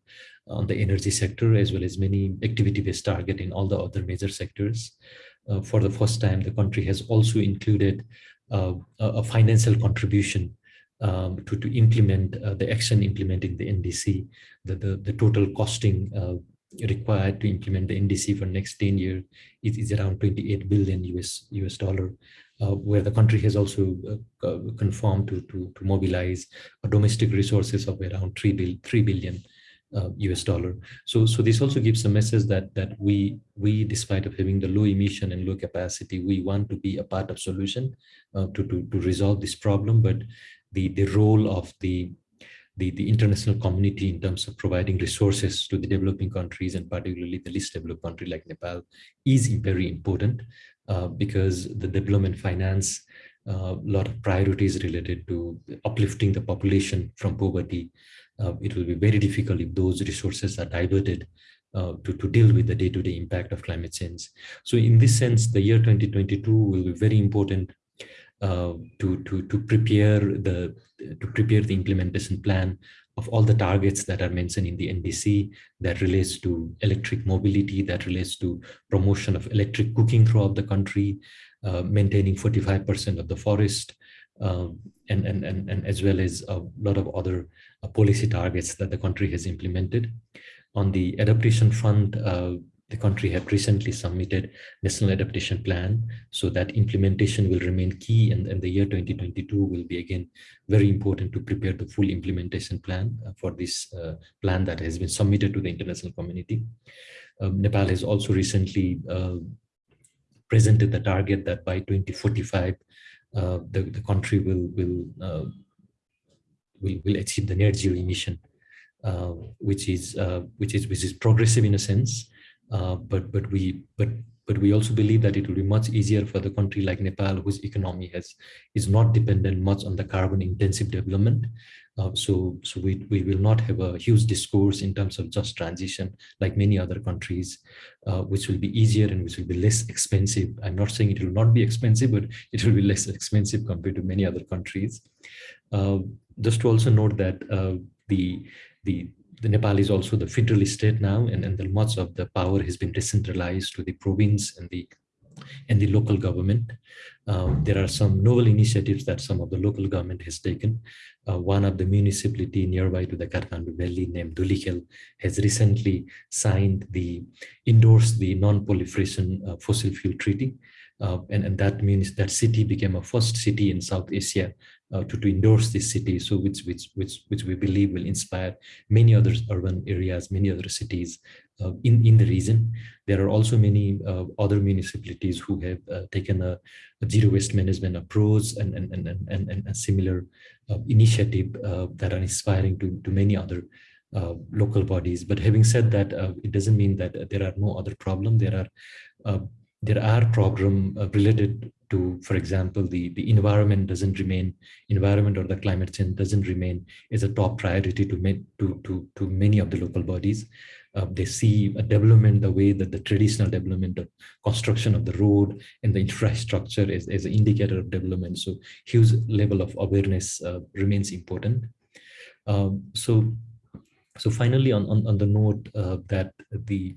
on the energy sector as well as many activity-based target in all the other major sectors. Uh, for the first time, the country has also included uh, a financial contribution um, to, to implement uh, the action implementing the NDC, the, the, the total costing uh, required to implement the NDC for next 10 years is, is around 28 billion US US dollar, uh, where the country has also uh, to, to, to mobilize domestic resources of around 3, bill, 3 billion uh, US dollar. So, so this also gives a message that that we we, despite of having the low emission and low capacity, we want to be a part of solution uh, to, to to resolve this problem. But the the role of the the, the international community in terms of providing resources to the developing countries and particularly the least developed country like Nepal is very important uh, because the development finance a uh, lot of priorities related to uplifting the population from poverty uh, it will be very difficult if those resources are diverted uh, to, to deal with the day-to-day -day impact of climate change. So in this sense, the year 2022 will be very important uh, to, to, to prepare the to prepare the implementation plan of all the targets that are mentioned in the NDC that relates to electric mobility, that relates to promotion of electric cooking throughout the country, uh, maintaining 45% of the forest, uh, and, and, and, and as well as a lot of other uh, policy targets that the country has implemented. On the adaptation front, uh, the country had recently submitted national adaptation plan so that implementation will remain key and, and the year 2022 will be again very important to prepare the full implementation plan uh, for this uh, plan that has been submitted to the international community. Um, Nepal has also recently uh, presented the target that by 2045 uh, the, the country will will, uh, will will achieve the net zero emission, uh, which is which is which is progressive in a sense, but but we but but we also believe that it will be much easier for the country like Nepal, whose economy has is not dependent much on the carbon intensive development, uh, so so we, we will not have a huge discourse in terms of just transition like many other countries, uh, which will be easier and which will be less expensive. I'm not saying it will not be expensive, but it will be less expensive compared to many other countries. Uh, just to also note that uh, the, the, the Nepal is also the federal state now, and, and the, much of the power has been decentralized to the province and the and the local government. Um, there are some novel initiatives that some of the local government has taken. Uh, one of the municipality nearby to the Kathmandu Valley named Dhulikhel has recently signed the, endorsed the non-proliferation uh, fossil fuel treaty. Uh, and, and that means that city became a first city in South Asia uh, to, to endorse this city. So which, which, which, which we believe will inspire many other urban areas, many other cities uh, in, in the region. There are also many uh, other municipalities who have uh, taken a, a, zero waste management approach and, and, and, and, and, a similar uh, initiative uh, that are inspiring to, to many other uh, local bodies. But having said that, it doesn't mean that there are no other problem. There are there are problem related to, for example, the, the environment doesn't remain, environment or the climate change doesn't remain as a top priority to, to, to, to many of the local bodies. Uh, they see a development the way that the traditional development of construction of the road and the infrastructure is, is an indicator of development. So huge level of awareness uh, remains important. Um, so, so finally, on, on, on the note uh, that the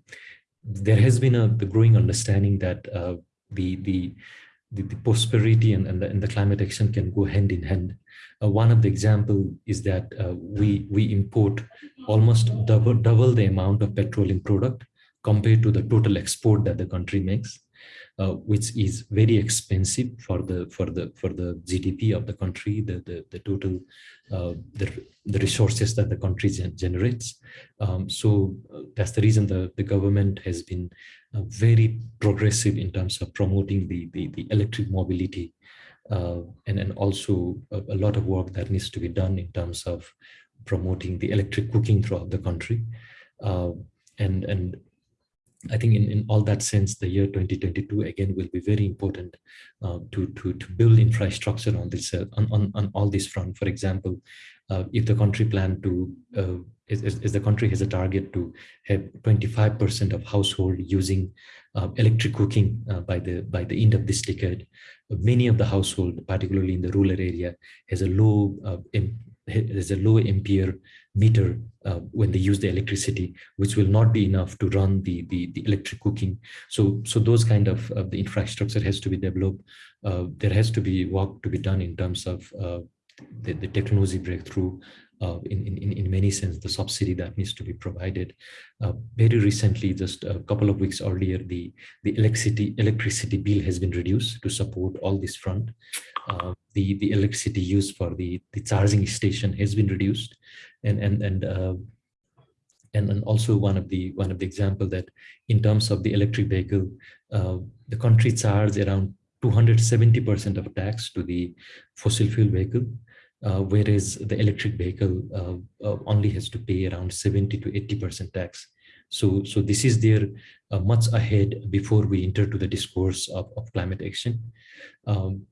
there has been a the growing understanding that uh, the the the, the prosperity and, and, the, and the climate action can go hand in hand. Uh, one of the example is that uh, we we import almost double double the amount of petroleum product compared to the total export that the country makes uh, which is very expensive for the for the for the GDP of the country, the the, the total uh, the, the resources that the country gen generates. Um, so uh, that's the reason the, the government has been uh, very progressive in terms of promoting the, the, the electric mobility uh, and, and also a, a, lot of work that needs to be done in terms of promoting the electric cooking throughout the country. And, and I think in, in all that sense, the year 2022 again will be very important uh, to, to, to build infrastructure on this uh, on, on, on all this front. For example, uh, if the country plan to uh, is, is, the country has a target to have 25% of household using uh, electric cooking uh, by the by the end of this decade, many of the household, particularly in the rural area, has a low there's a low ampere meter uh, when they use the electricity, which will not be enough to run the, the, the electric cooking. So, so those kind of uh, the infrastructure has to be developed. Uh, there has to be work to be done in terms of uh, the, the technology breakthrough uh, in, in, in many sense, the subsidy that needs to be provided. Uh, very recently, just a couple of weeks earlier, the, the electricity, electricity bill has been reduced to support all this front. Uh, the, the electricity used for the, the charging station has been reduced. And, and, and, uh, and, and also one of the one of the example that in terms of the electric vehicle, uh, the country charges around 270% of tax to the fossil fuel vehicle uh, whereas the electric vehicle uh, uh, only has to pay around 70 to 80% tax. So, so this is there uh, much ahead before we enter to the discourse of, of climate action. Um,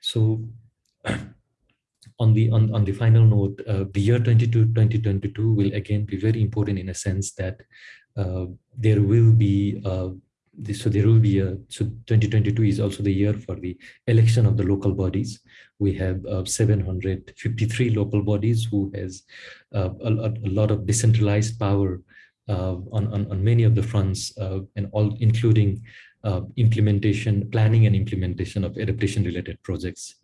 so on the on, on the final note, uh, the year 22, 2022 will again be very important in a sense that uh, there will be this, so there will be a so 2022 is also the year for the election of the local bodies we have uh, 753 local bodies who has uh, a, a, lot of decentralized power uh, on, on, on many of the fronts and all including uh, implementation, planning and implementation of adaptation related projects.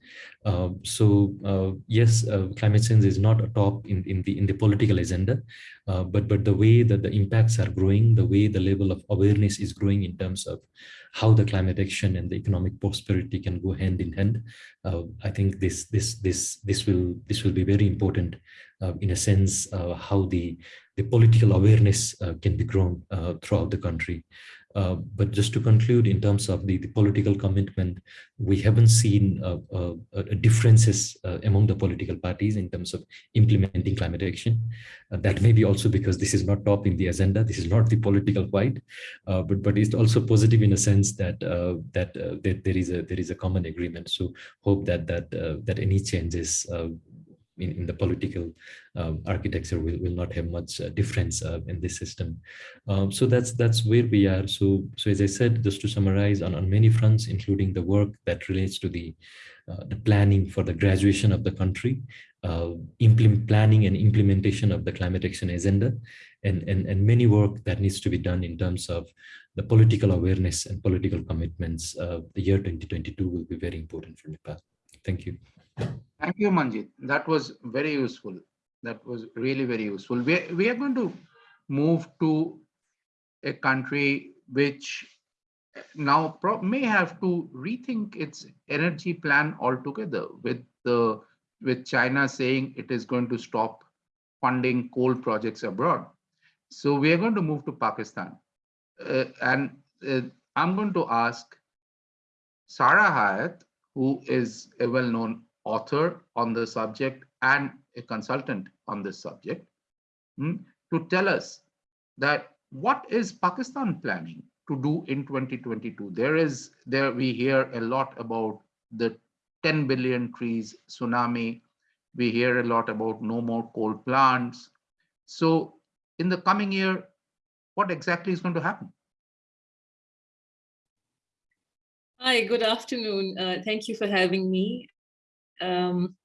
Uh, so uh, yes, uh, climate change is not a top in, in, the, in the political agenda, uh, but, but the way that the impacts are growing, the way the level of awareness is growing in terms of how the climate action and the economic prosperity can go hand in hand. Uh, I think this, this, this, this, will, this will be very important in a sense how the, the political awareness can be grown throughout the country. Uh, but just to conclude, in terms of the, the political commitment, we haven't seen uh, uh, uh differences uh, among the political parties in terms of implementing climate action. that may be also because this is not top in the agenda. This is not the political fight, but but it's also positive in a sense that that, that there is a there is a common agreement. So hope that that that any changes in, in the political um, architecture will, will not have much uh, difference uh, in this system. Um, so that's that's where we are. So so as I said, just to summarize on, on many fronts, including the work that relates to the uh, the planning for the graduation of the country, uh, planning and implementation of the climate action agenda, and, and, and many work that needs to be done in terms of the political awareness and political commitments. Uh, the year 2022 will be very important for Nepal. Thank you. Thank you, Manjeet. That was very useful. That was really very useful. We, we are going to move to a country which now may have to rethink its energy plan altogether with the with China saying it is going to stop funding coal projects abroad. So we are going to move to Pakistan. Uh, and uh, I'm going to ask Sarah Hayat, who is a well-known author on the subject and a consultant on this subject, hmm, to tell us that what is Pakistan planning to do in 2022? There is, there we hear a lot about the 10 billion trees tsunami. We hear a lot about no more coal plants. So in the coming year, what exactly is going to happen? Hi, good afternoon. Uh, thank you for having me. Um,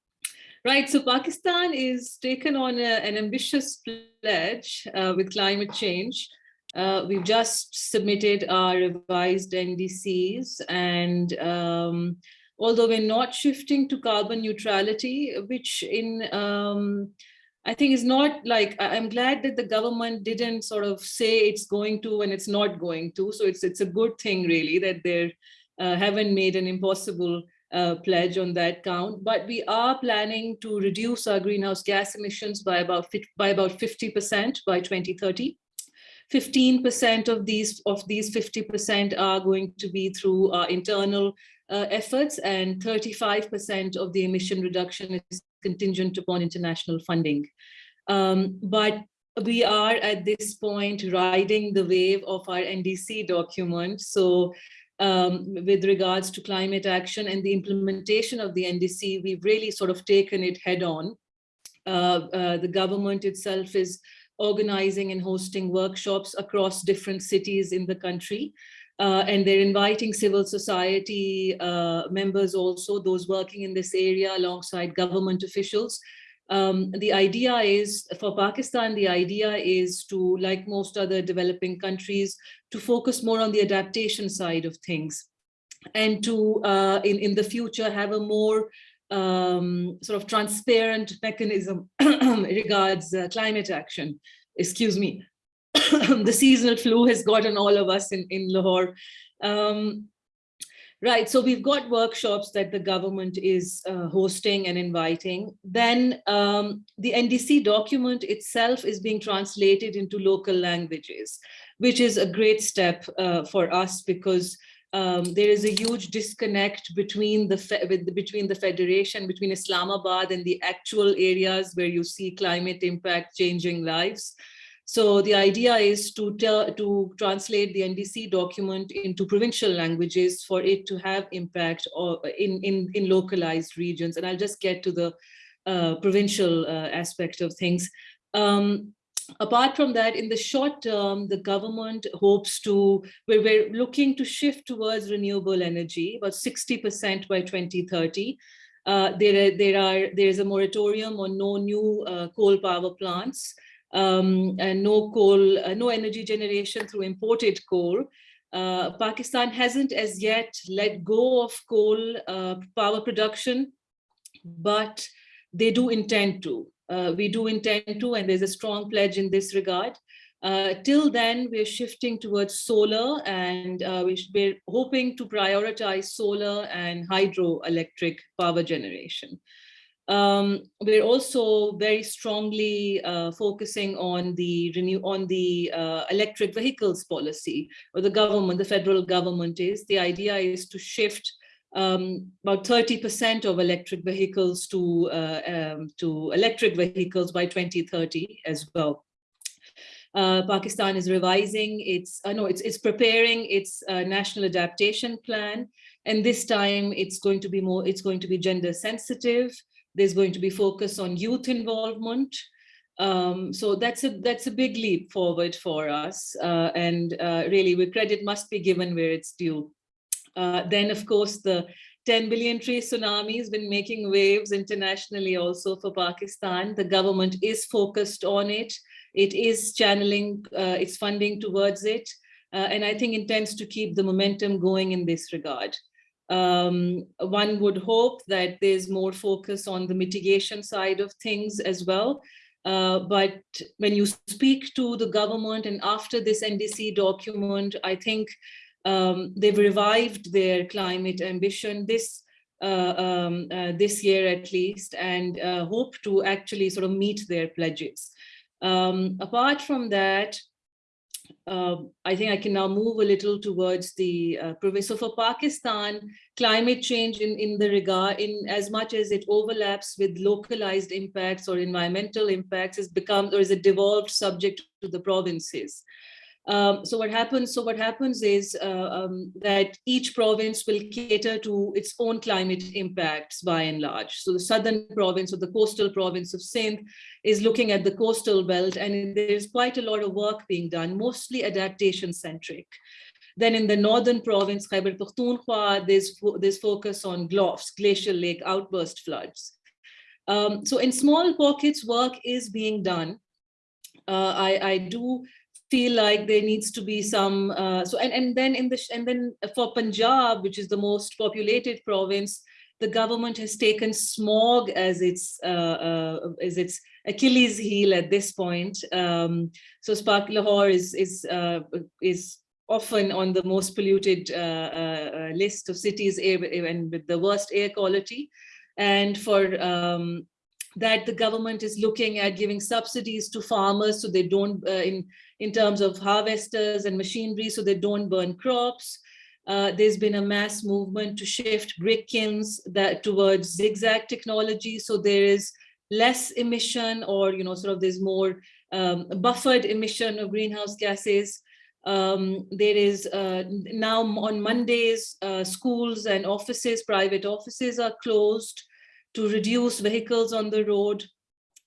right, so Pakistan is taken on a, an ambitious pledge uh, with climate change. Uh, we've just submitted our revised NDCs and um, although we're not shifting to carbon neutrality, which in um, I think is not like I'm glad that the government didn't sort of say it's going to and it's not going to. So it's it's a good thing really that they're uh, haven't made an impossible uh, pledge on that count, but we are planning to reduce our greenhouse gas emissions by about by about 50% by 2030. 15% of these of these 50% are going to be through our internal uh, efforts and 35% of the emission reduction is contingent upon international funding. Um, but we are at this point riding the wave of our NDC document. So um, with regards to climate action and the implementation of the NDC, we've really sort of taken it head on. Uh, uh, the government itself is organizing and hosting workshops across different cities in the country. Uh, and they're inviting civil society uh, members also, those working in this area alongside government officials. Um, the idea is, for Pakistan, the idea is to, like most other developing countries, to focus more on the adaptation side of things and to, uh, in, in the future, have a more um, sort of transparent mechanism regards uh, climate action. Excuse me. the seasonal flu has gotten all of us in, in Lahore. Um, right, so we've got workshops that the government is uh, hosting and inviting. Then um, the NDC document itself is being translated into local languages, which is a great step uh, for us because um, there is a huge disconnect between the with, between the federation, between Islamabad and the actual areas where you see climate impact changing lives. So the idea is to tell, to translate the NDC document into provincial languages for it to have impact or in, in, in localized regions. And I'll just get to the uh, provincial uh, aspect of things. Um, apart from that, in the short term, the government hopes to, we're, we're looking to shift towards renewable energy, about 60% by 2030. Uh, there, there are, there is a moratorium on no new uh, coal power plants um, and no coal, uh, no energy generation through imported coal. Uh, Pakistan hasn't as yet let go of coal uh, power production, but they do intend to. Uh, we do intend to, and there's a strong pledge in this regard. Uh, till then, we're shifting towards solar and uh, we're hoping to prioritize solar and hydroelectric power generation. Um, we're also very strongly uh, focusing on the renew on the uh, electric vehicles policy, or the government, the federal government is. The idea is to shift um, about 30% of electric vehicles to uh, um, to electric vehicles by 2030 as well. Uh, Pakistan is revising its, uh, no, it's, it's preparing its uh, national adaptation plan. And this time it's going to be more, it's going to be gender sensitive. There's going to be focus on youth involvement. Um, so that's a that's a big leap forward for us. Uh, and uh, really, where credit must be given where it's due. Uh, then, of course, the 10 billion tree tsunami has been making waves internationally also for Pakistan. The government is focused on it. It is channeling uh, its funding towards it. Uh, and I think intends to keep the momentum going in this regard. Um, one would hope that there's more focus on the mitigation side of things as well. Uh, but when you speak to the government and after this NDC document, I think um, they've revived their climate ambition. This uh, um, uh, this year at least and uh, hope to actually sort of meet their pledges. Um, apart from that, uh, I think I can now move a little towards the uh, province. So for Pakistan, climate change in, in the regard, in as much as it overlaps with localized impacts or environmental impacts, has become or is a devolved subject to the provinces. Um, so what happens? So what happens is uh, um, that each province will cater to its own climate impacts by and large. So the southern province or the coastal province of Sindh is looking at the coastal belt, and there's quite a lot of work being done, mostly adaptation centric. Then in the northern province, Khyber Pakhtunkhwa, there's there's focus on GLOFs, glacial lake outburst floods. Um, so in small pockets, work is being done. Uh, I, I do feel like there needs to be some uh, so and and then in the and then for Punjab which is the most populated province the government has taken smog as its uh, uh, as its Achilles heel at this point. Um, so Spark Lahore is is uh, is often on the most polluted uh, uh, list of cities and with the worst air quality. And for um, that the government is looking at giving subsidies to farmers so they don't uh, in in terms of harvesters and machinery so they don't burn crops. Uh, there's been a mass movement to shift brick kilns that towards zigzag technology. So there is less emission or you know sort of there's more um, buffered emission of greenhouse gases. Um, there is uh, now on Mondays, uh, schools and offices, private offices are closed to reduce vehicles on the road.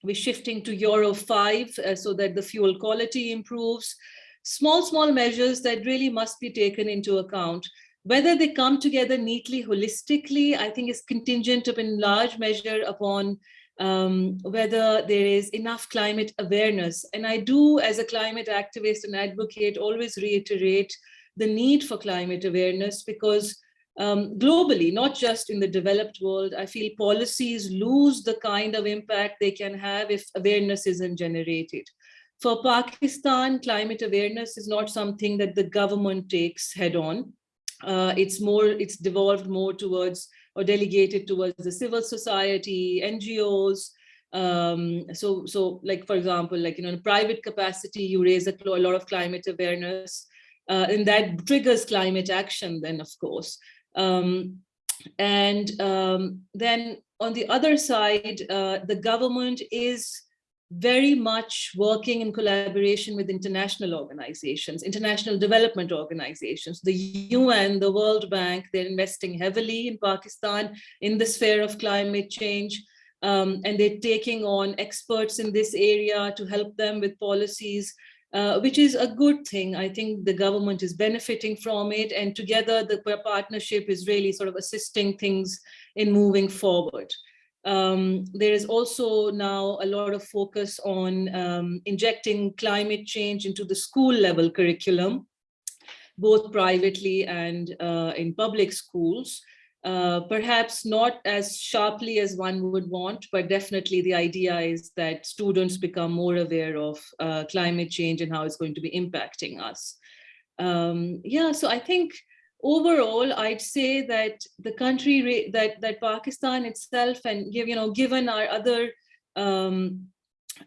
We're shifting to Euro 5 uh, so that the fuel quality improves. Small, small measures that really must be taken into account. Whether they come together neatly, holistically, I think is contingent in large measure upon um, whether there is enough climate awareness. And I do, as a climate activist and advocate, always reiterate the need for climate awareness because um, globally, not just in the developed world, I feel policies lose the kind of impact they can have if awareness isn't generated. For Pakistan, climate awareness is not something that the government takes head on. Uh, it's more, it's devolved more towards or delegated towards the civil society, NGOs. Um, so, so like, for example, like, you know, in private capacity, you raise a, a lot of climate awareness uh, and that triggers climate action then, of course. Um, and um, then on the other side, uh, the government is very much working in collaboration with international organizations, international development organizations, the UN, the World Bank, they're investing heavily in Pakistan in the sphere of climate change. Um, and they're taking on experts in this area to help them with policies uh, which is a good thing. I think the government is benefiting from it and together the partnership is really sort of assisting things in moving forward. Um, there is also now a lot of focus on um, injecting climate change into the school level curriculum, both privately and uh, in public schools. Uh, perhaps not as sharply as one would want, but definitely the idea is that students become more aware of uh, climate change and how it's going to be impacting us. Um, yeah, so I think overall, I'd say that the country that that Pakistan itself and you know given our other um,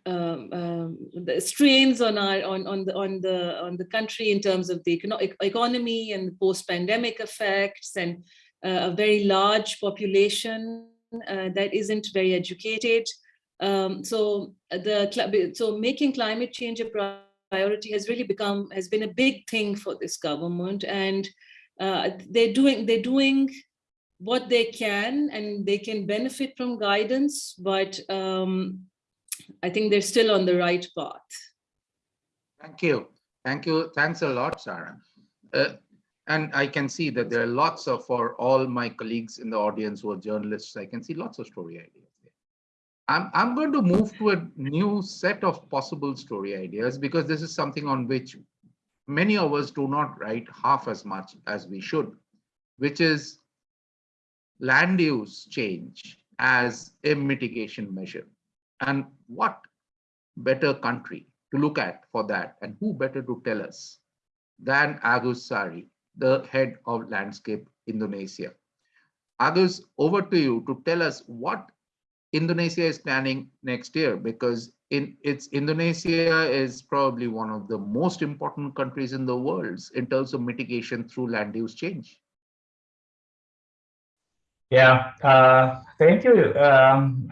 um, um, the strains on our on on the on the on the country in terms of the econo economy and post-pandemic effects and a very large population uh, that isn't very educated. Um, so the so making climate change a priority has really become has been a big thing for this government, and uh, they're doing they're doing what they can, and they can benefit from guidance, but um, I think they're still on the right path. Thank you. Thank you. Thanks a lot, Sarah. Uh, and I can see that there are lots of, for all my colleagues in the audience who are journalists, I can see lots of story ideas. I'm, I'm going to move to a new set of possible story ideas because this is something on which many of us do not write half as much as we should, which is land use change as a mitigation measure. And what better country to look at for that and who better to tell us than Agus Sari, the head of Landscape Indonesia. Agus, over to you to tell us what Indonesia is planning next year, because in it's Indonesia is probably one of the most important countries in the world in terms of mitigation through land use change. Yeah, uh, thank you, um.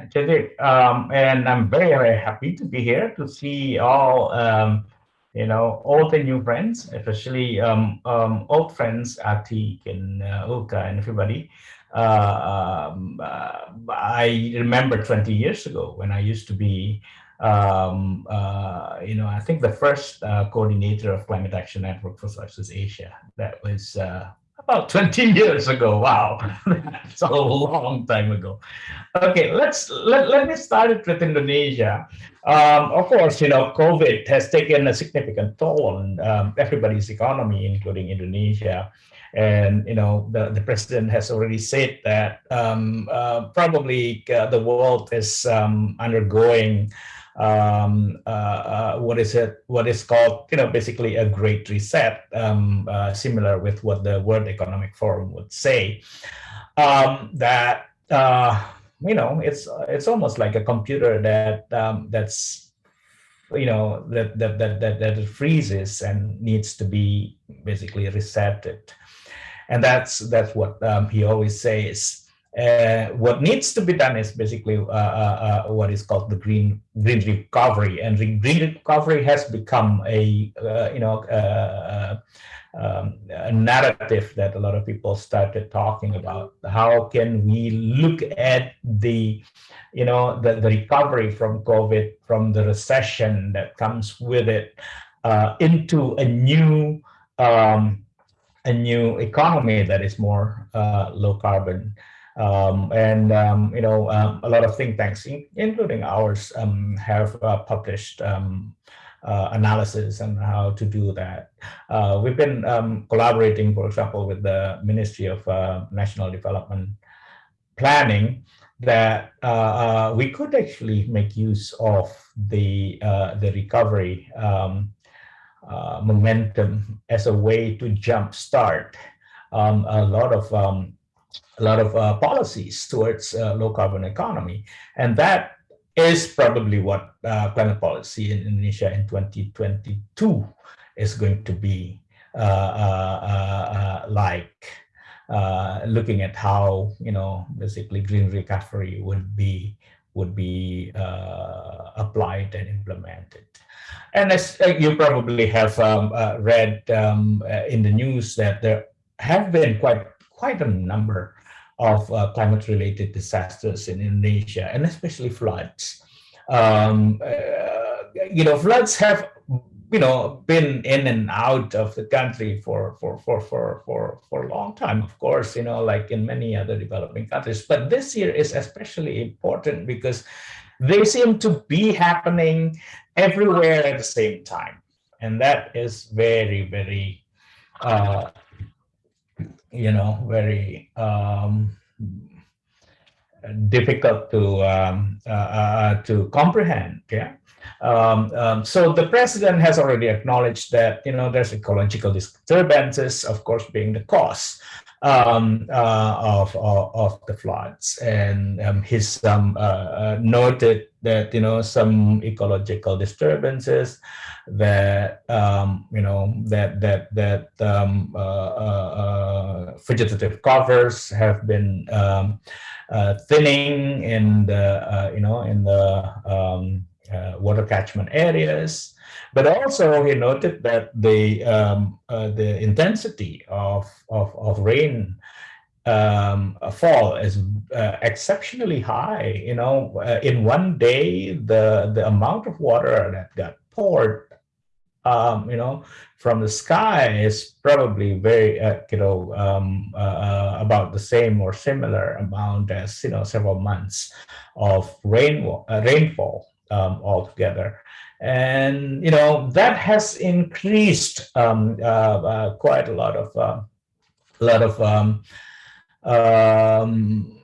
Um, and I'm very, very happy to be here to see all, um, you know, all the new friends, especially um, um, old friends, Atiq and uh, Ulka and everybody. Uh, um, uh, I remember 20 years ago when I used to be, um, uh, you know, I think the first uh, coordinator of Climate Action Network for Southeast Asia. That was about 20 years ago. Wow, that's a long time ago. Okay, let's let, let me start it with Indonesia. Um, of course, you know, COVID has taken a significant toll on um, everybody's economy, including Indonesia. And, you know, the, the president has already said that um, uh, probably uh, the world is um, undergoing um, uh, uh, what is it, what is called, you know, basically a great reset, um, uh, similar with what the World Economic Forum would say, um, that, uh, you know, it's, it's almost like a computer that, um, that's, you know, that, that, that, that, that freezes and needs to be basically resetted. And that's, that's what um, he always says. Uh, what needs to be done is basically uh, uh, uh what is called the green green recovery, and the green recovery has become a uh, you know um, a narrative that a lot of people started talking about. How can we look at the you know the, the recovery from COVID, from the recession that comes with it, into a new um, a new economy that is more low carbon. Um, and um, you know um, a lot of think tanks, in, including ours, um, have uh, published um, uh, analysis on how to do that. Uh, we've been um, collaborating, for example, with the Ministry of uh, National Development Planning, that uh, uh, we could actually make use of the the recovery momentum as a way to jumpstart a lot of a lot of uh, policies towards uh, low carbon economy. And that is probably what uh, climate policy in Indonesia in 2022 is going to be uh, uh, like, looking at how, you know, basically green recovery would be would be applied and implemented. And as you probably have um, read um, in the news that there have been quite quite a number of uh, climate-related disasters in Indonesia, and especially floods. Um, uh, you know, floods have, you know, been in and out of the country for, for, for, for, for, for a long time, of course, you know, like in many other developing countries. But this year is especially important because they seem to be happening everywhere at the same time. And that is very, very uh, you know, very um, difficult to um, uh, uh, to comprehend. Yeah. Um, um, so the president has already acknowledged that you know there's ecological disturbances, of course, being the cause um, uh, of, of, of the floods, and um, he's um, uh, uh, noted that you know some ecological disturbances that um, you know that that that um, uh, uh, vegetative covers have been thinning in the you know in the um, water catchment areas, but also he noted that the um, the intensity of of, of rain um, fall is uh, exceptionally high. You know, uh, in one day, the the amount of water that got poured um, you know, from the sky is probably very, uh, you know, um, uh, uh, about the same or similar amount as, you know, several months of rain, uh, rainfall um, altogether. And, you know, that has increased um, uh, uh, quite a lot of, a lot of, um, um,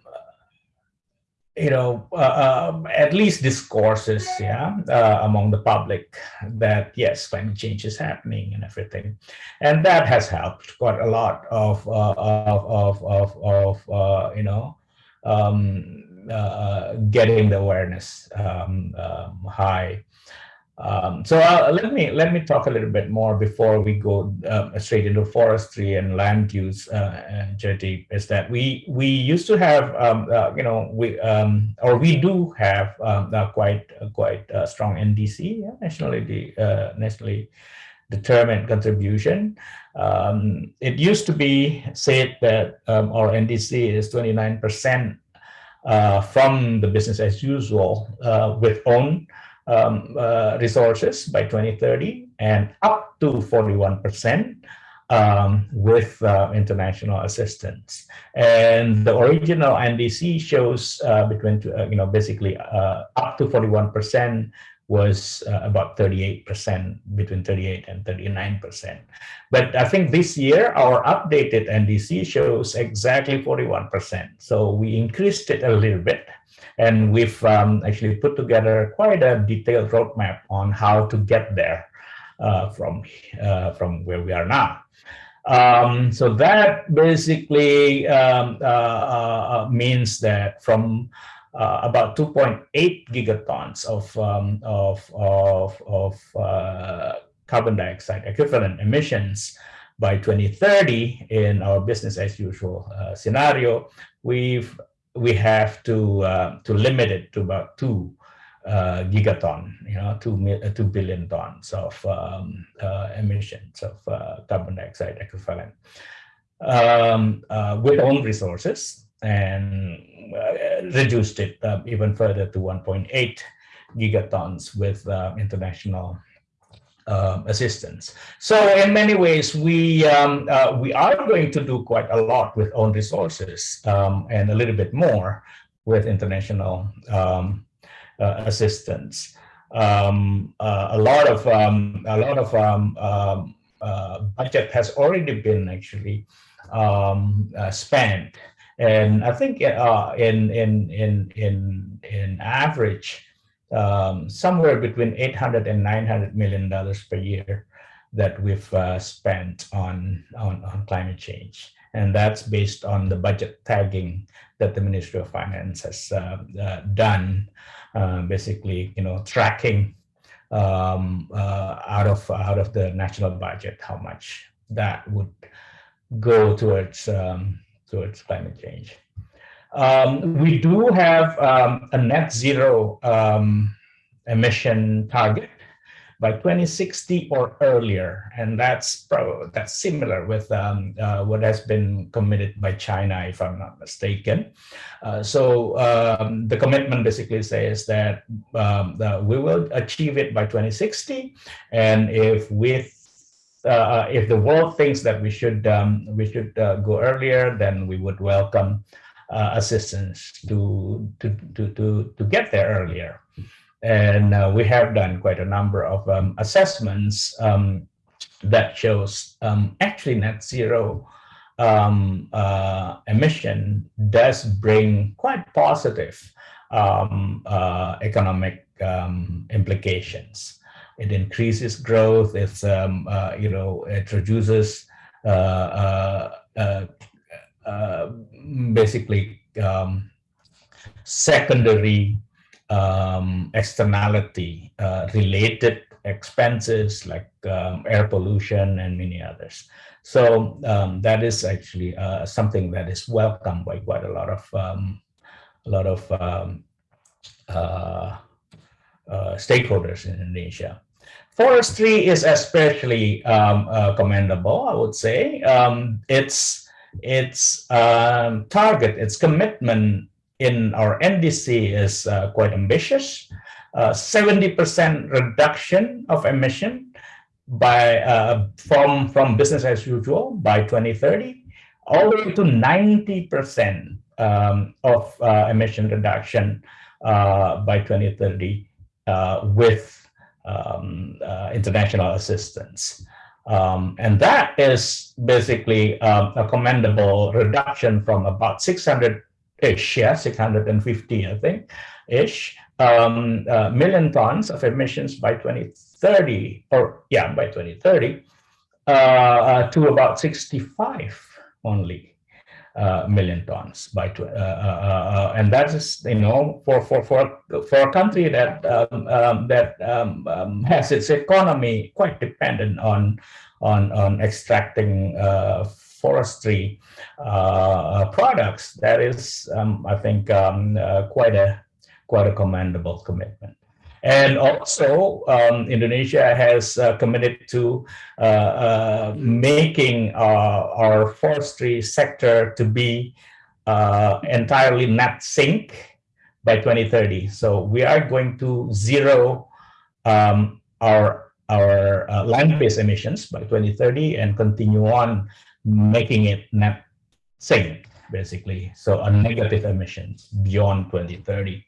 you know, uh, um, at least discourses, yeah, uh, among the public that yes, climate change is happening and everything, and that has helped quite a lot of uh, of of of, of uh, you know um, uh, getting the awareness um, um, high. Um, so uh, let me let me talk a little bit more before we go uh, straight into forestry and land use, uh, Jaideep, is that we we used to have um, uh, you know we um, or we do have um, quite quite strong NDC yeah, nationally uh, nationally determined contribution. Um, it used to be said that um, our NDC is 29 percent uh, from the business as usual uh, with own um, uh, resources by 2030 and up to 41% um, with uh, international assistance. And the original NDC shows uh, between, uh, you know, basically uh, up to 41% was uh, about 38%, between 38 and 39%. But I think this year, our updated NDC shows exactly 41%. So we increased it a little bit. And we've um, actually put together quite a detailed roadmap on how to get there uh, from, uh, from where we are now. Um, so that basically um, uh, uh, uh means that from uh, about 2.8 gigatons of, um, of, of, of carbon dioxide equivalent emissions by 2030 in our business as usual scenario, we've we have to uh, to limit it to about two uh, gigaton, you know, two uh, two billion tons of um, uh, emissions of uh, carbon dioxide equivalent. Um, uh, with own resources, and reduced it even further to 1.8 gigatons with international um, assistance. So in many ways, we um, uh, we are going to do quite a lot with own resources um, and a little bit more with international um, uh, assistance. Um, uh, a lot of um, a lot of uh, budget has already been actually uh, spent, and I think uh, in in in in in average um, somewhere between 800 and 900 million dollars per year that we've uh, spent on, on, on climate change. And that's based on the budget tagging that the Ministry of Finance has uh, uh, done, uh, basically, you know, tracking um, uh, out of out of the national budget how much that would go towards um, towards climate change. Um, we do have um, a net zero um, emission target by 2060 or earlier, and that's probably that's similar with um, uh, what has been committed by China, if I'm not mistaken. Uh, so um, the commitment basically says that, um, that we will achieve it by 2060, and if with uh, if the world thinks that we should um, we should uh, go earlier, then we would welcome uh, assistance to, to, to, to, to get there earlier. And uh, we have done quite a number of um, assessments um, that shows um, actually net zero um, uh, emission does bring quite positive um, uh, economic implications. It increases growth. It's uh, you know it reduces uh, uh, uh, basically um, secondary um, externality uh, related expenses like um, air pollution and many others. So um, that is actually uh, something that is welcomed by quite a lot of um, a lot of um, stakeholders in Indonesia. Forestry is especially um, uh, commendable, I would say. it's its um, target, its commitment in our NDC is uh, quite ambitious. 70% uh, reduction of emission by uh, from from business as usual by 2030, all the way to 90% um, of uh, emission reduction by 2030 with um, international assistance. Um, and that is basically um, a commendable reduction from about 600 ish, yeah, 650, I think, ish, um, uh, million tons of emissions by 2030, or yeah, by 2030, uh, uh, to about 65 only uh, million tons by uh, uh, and that is you know for for for for a country that um, um, that um, um has its economy quite dependent on on on extracting forestry products that is um, I think um, quite a quite a commendable commitment. And also, um, Indonesia has uh, committed to uh, uh, making uh, our forestry sector to be uh, entirely net sink by 2030. So we are going to zero um, our our uh, land-based emissions by 2030 and continue on making it net sink, basically. So a negative emissions beyond 2030.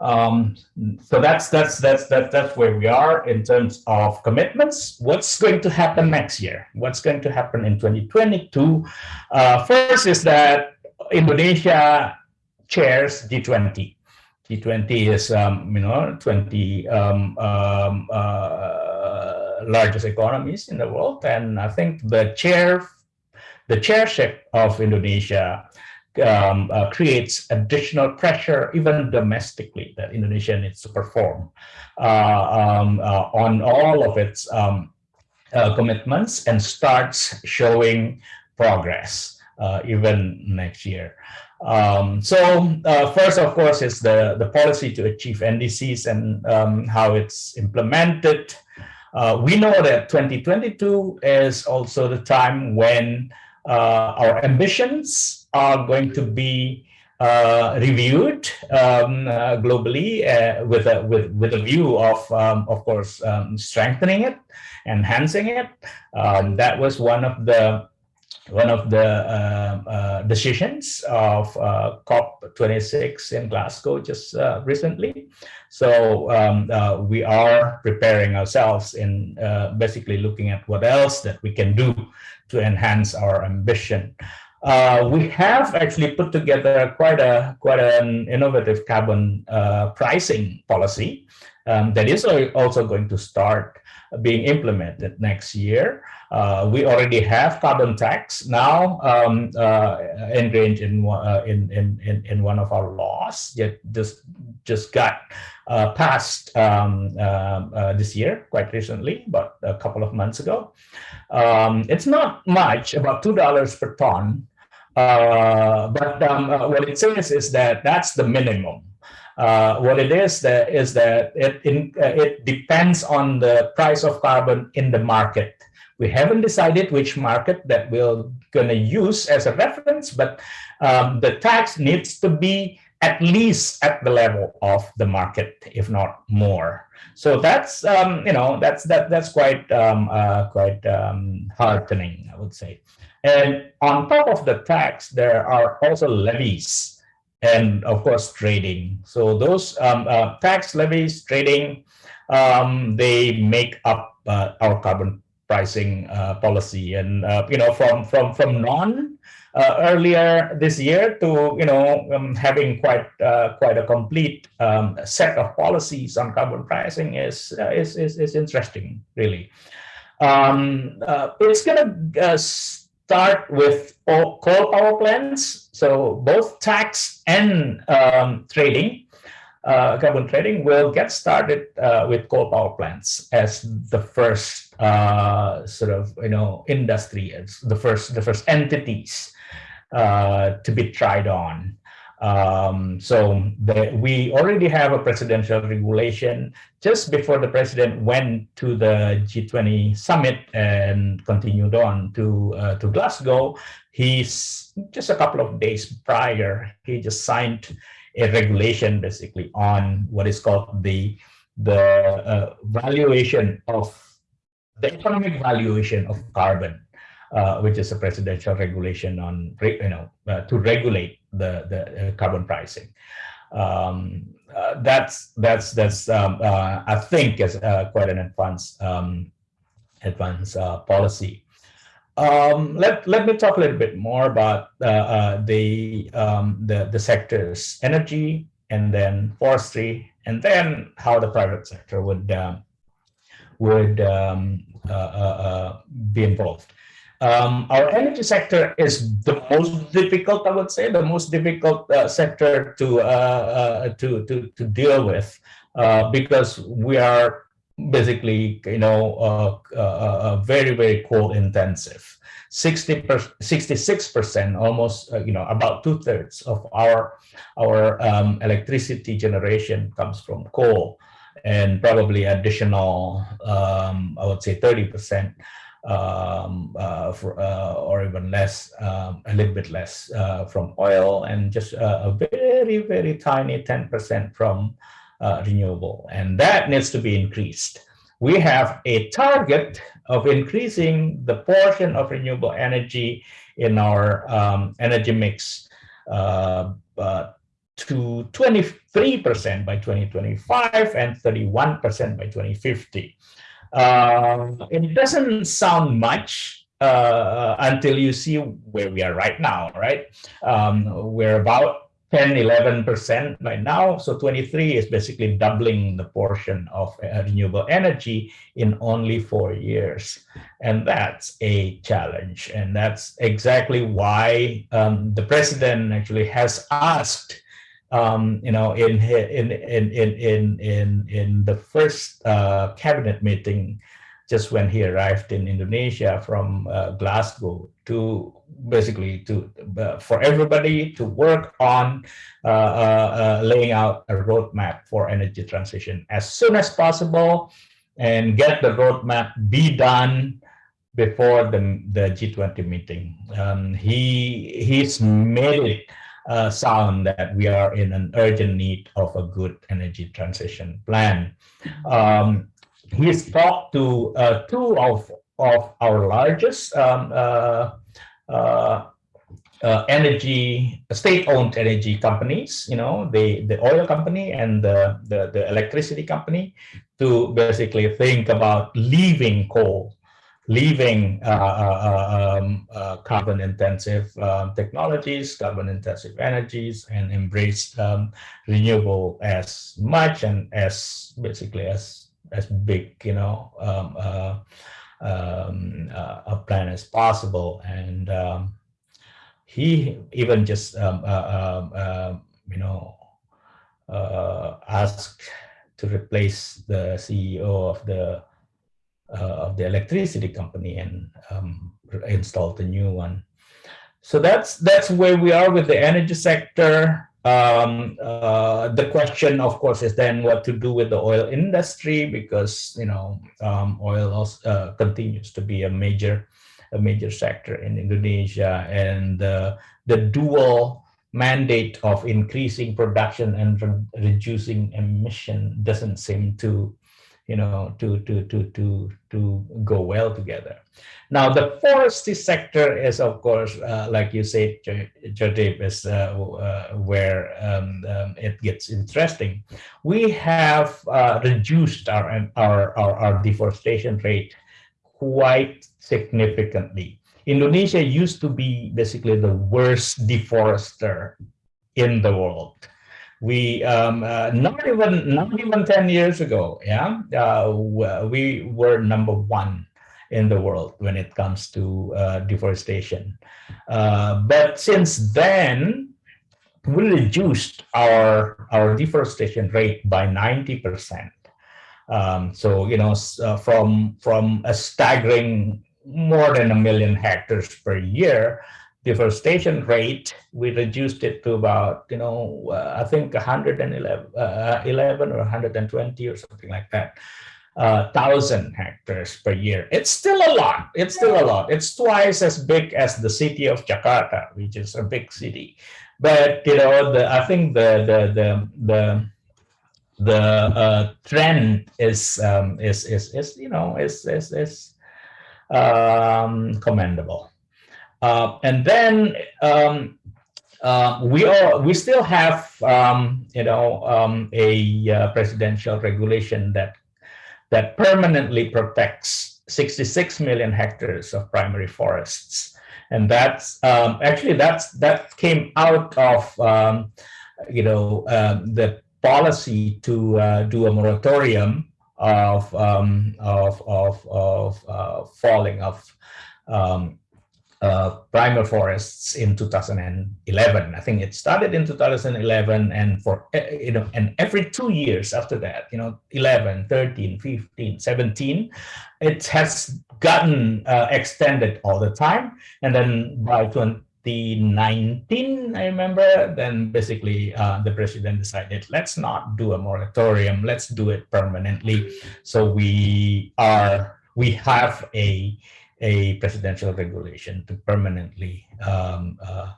Um, so that's that's that's that's that's where we are in terms of commitments. What's going to happen next year? What's going to happen in 2022? Uh, first is that Indonesia chairs G20. G20 is um, you know 20 um, um, uh, largest economies in the world, and I think the chair the chairship of Indonesia um, uh, creates additional pressure, even domestically, that Indonesia needs to perform uh, um, uh, on all of its um, uh, commitments and starts showing progress uh, even next year. Um, so uh, first, of course, is the, the policy to achieve NDCs and um, how it's implemented. we know that 2022 is also the time when our ambitions are going to be uh, reviewed um, uh, globally uh, with a with with a view of um, of course um, strengthening it, enhancing it. Um, that was one of the one of the uh, uh, decisions of uh, COP26 in Glasgow just recently. So um, we are preparing ourselves in basically looking at what else that we can do to enhance our ambition. Uh, we have actually put together quite a quite an innovative carbon uh, pricing policy um, that is also going to start being implemented next year. Uh, we already have carbon tax now um, uh, ingrained in, uh, in, in, in one of our laws. that just just got uh, passed um, this year, quite recently, about a couple of months ago. Um, it's not much, about two dollars per ton uh, but um, uh, what it says is that that's the minimum. Uh, what it is that is that it in, uh, it depends on the price of carbon in the market. We haven't decided which market that we're going to use as a reference, but um, the tax needs to be at least at the level of the market, if not more. So that's um, you know that's that that's quite um, uh, quite um, heartening, I would say. And on top of the tax, there are also levies and of course trading. So those um, uh, tax levies, trading, um, they make up uh, our carbon pricing uh, policy. And uh, you know, from from from non uh, earlier this year to you know um, having quite uh, quite a complete um, set of policies on carbon pricing is is, is is interesting, really. Um, it's gonna start with coal power plants. So both tax and um, trading, uh, carbon trading will get started uh, with coal power plants as the first uh, sort of you know industry, as the first the first entities uh, to be tried on. Um, so the, we already have a presidential regulation just before the president went to the G20 summit and continued on to uh, to Glasgow. He's just a couple of days prior, he just signed a regulation basically on what is called the the uh, valuation of the economic valuation of carbon uh, which is a presidential regulation on, you know, uh, to regulate the, the uh, carbon pricing. Um, uh, that's, that's, that's um, uh, I think is quite an advanced, um, advanced policy. Um, let, let me talk a little bit more about uh, uh, the, um, the, the sectors, energy, and then forestry, and then how the private sector would, would um, uh, uh, uh, be involved. Um, our energy sector is the most difficult, I would say, the most difficult uh, sector to, uh, uh, to, to, to deal with because we are basically, you know, uh, uh, uh, very, very coal intensive. 60 66% almost, you know, about two thirds of our, our um, electricity generation comes from coal and probably additional, um, I would say 30% um, uh, for, uh, or even less, um, a little bit less uh, from oil and just a very, very tiny 10% from uh, renewable, and that needs to be increased. We have a target of increasing the portion of renewable energy in our um, energy mix uh, uh, to 23% by 2025 and 31% by 2050. Uh, it doesn't sound much uh, until you see where we are right now, right? Um, we're about 10, 11% right now. So 23 is basically doubling the portion of uh, renewable energy in only four years. And that's a challenge. And that's exactly why um, the president actually has asked um, you know, in in in in in in the first uh, cabinet meeting, just when he arrived in Indonesia from uh, Glasgow, to basically to uh, for everybody to work on uh, uh, uh, laying out a roadmap for energy transition as soon as possible and get the roadmap be done before the, the G20 meeting. Um, he He's made it uh, sound that we are in an urgent need of a good energy transition plan. Um, he's talked to uh, two of, of our largest um, uh, uh, uh, energy, state-owned energy companies, you know, the, the oil company and the, the, the electricity company to basically think about leaving coal, leaving uh, uh, um, uh, carbon-intensive um, technologies, carbon-intensive energies, and embrace um, renewable as much and as basically as as big, you know, um, uh, um, uh, a plan as possible. And he even just, uh, uh, you know, uh, asked to replace the CEO of the uh, of the electricity company and um, installed a new one. So that's that's where we are with the energy sector. Um, uh, the question, of course, is then what to do with the oil industry because you know um, oil also, uh, continues to be a major a major sector in Indonesia, and uh, the dual mandate of increasing production and re reducing emission doesn't seem to you know, to, to, to, to, to go well together. Now, the forestry sector is, of course, uh, like you said, Jadip, is uh, uh, where um, um, it gets interesting. We have uh, reduced our, our, our, our deforestation rate quite significantly. Indonesia used to be basically the worst deforester in the world we um, uh, not even not even 10 years ago yeah uh, we were number one in the world when it comes to uh, deforestation. Uh, but since then we reduced our our deforestation rate by 90 percent. Um, so you know uh, from from a staggering more than a million hectares per year deforestation rate, we reduced it to about, you know, uh, I think 111 uh, 11 or 120 or something like that, uh, thousand hectares per year. It's still a lot. It's still a lot. It's twice as big as the city of Jakarta, which is a big city. But you know, the I think the the the the the uh, trend is um, is is is you know is is is um, commendable. Uh, and then um, uh, we are we still have um, you know um, a uh, presidential regulation that that permanently protects 66 million hectares of primary forests. And that's um, actually that's that came out of um, you know um, the policy to uh, do a moratorium of of of, of uh, falling of um, uh, primal forests in 2011. I think it started in 2011 and for, eh, you know, and every two years after that, you know, 11, 13, 15, 17, it has gotten uh, extended all the time. And then by 2019, I remember, then basically uh, the president decided, let's not do a moratorium, let's do it permanently. So we are, we have a a presidential regulation to permanently um, uh,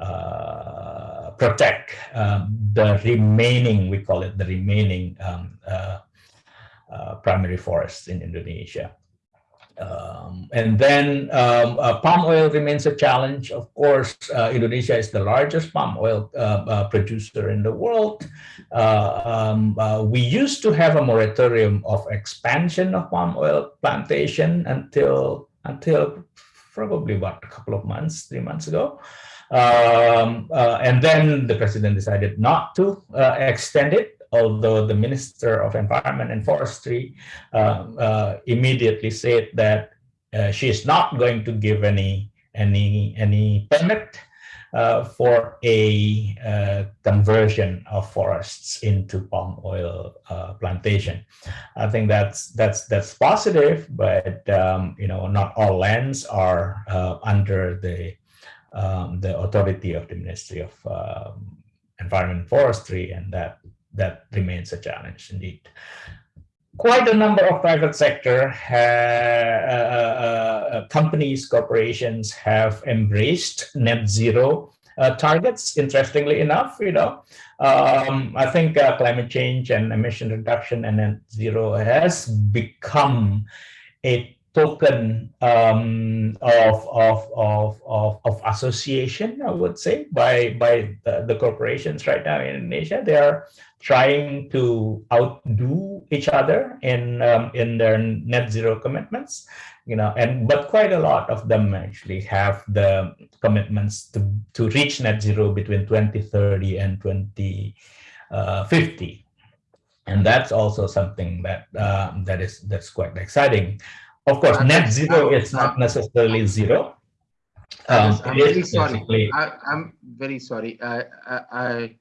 uh, protect um, the remaining, we call it the remaining um, uh, uh primary forests in Indonesia. Um, and then um, uh, palm oil remains a challenge. Of course, uh, Indonesia is the largest palm oil uh, uh producer in the world. Uh, um, uh, we used to have a moratorium of expansion of palm oil plantation until until probably about a couple of months, three months ago. Um, and then the president decided not to extend it although the Minister of Environment and Forestry uh, uh, immediately said that uh, she is not going to give any any any permit uh, for a uh, conversion of forests into palm oil uh, plantation. I think that's that's that's positive, but um, you know not all lands are under the um, the authority of the Ministry of um, Environment and Forestry, and that that remains a challenge indeed. Quite a number of private sector uh, uh, uh, companies, corporations have embraced net zero uh, targets. Interestingly enough, you know, um, I think uh, climate change and emission reduction and net zero has become a token um, of, of, of, of, of, association, I would say, by, by the, the, corporations right now in Indonesia. They are trying to outdo each other in, um, in their net zero commitments, you know, and but quite a lot of them actually have the commitments to, to reach net zero between 2030 and 2050. Uh, and that's also something that um, that is that's quite exciting. Of course, net zero is not necessarily zero. Um, I'm very sorry. I, am very sorry. I, I, I,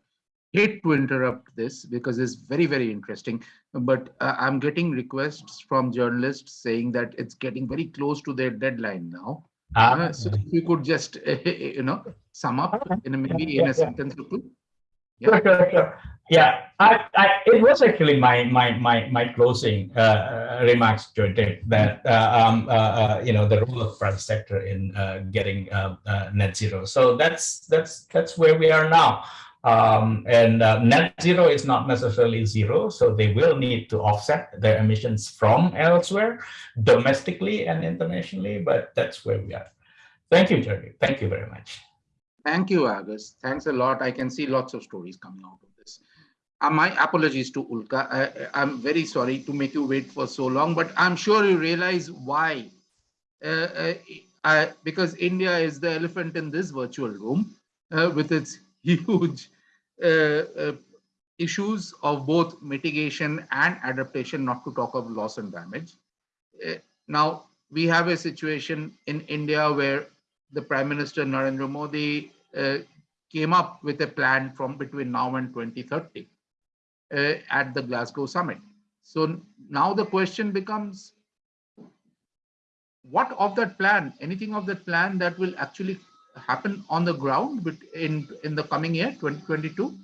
hate to interrupt this because it's very, very interesting. But uh, I'm getting requests from journalists saying that it's getting very close to their deadline now. Ah. Uh, so if you could just, you know, sum up in a, maybe in a sentence or two. Yeah. Sure, sure, sure. Yeah, I, I, it was actually my my my my closing uh, remarks, Jordan, that uh, um, uh, uh, you know the role of private sector in uh, getting uh, net zero. So that's that's that's where we are now. Um, and net zero is not necessarily zero, so they will need to offset their emissions from elsewhere, domestically and internationally. But that's where we are. Thank you, Jordan. Thank you very much. Thank you, Agus. Thanks a lot. I can see lots of stories coming out of this. Uh, my apologies to Ulka. I, am very sorry to make you wait for so long, but I'm sure you realize why. Uh, uh, because India is the elephant in this virtual room uh, with its huge uh, uh, issues of both mitigation and adaptation, not to talk of loss and damage. now, we have a situation in India where the Prime Minister Narendra Modi uh, came up with a plan from between now and 2030 uh, at the Glasgow summit. So now the question becomes, what of that plan, anything of that plan that will actually happen on the ground in, in the coming year, 2022?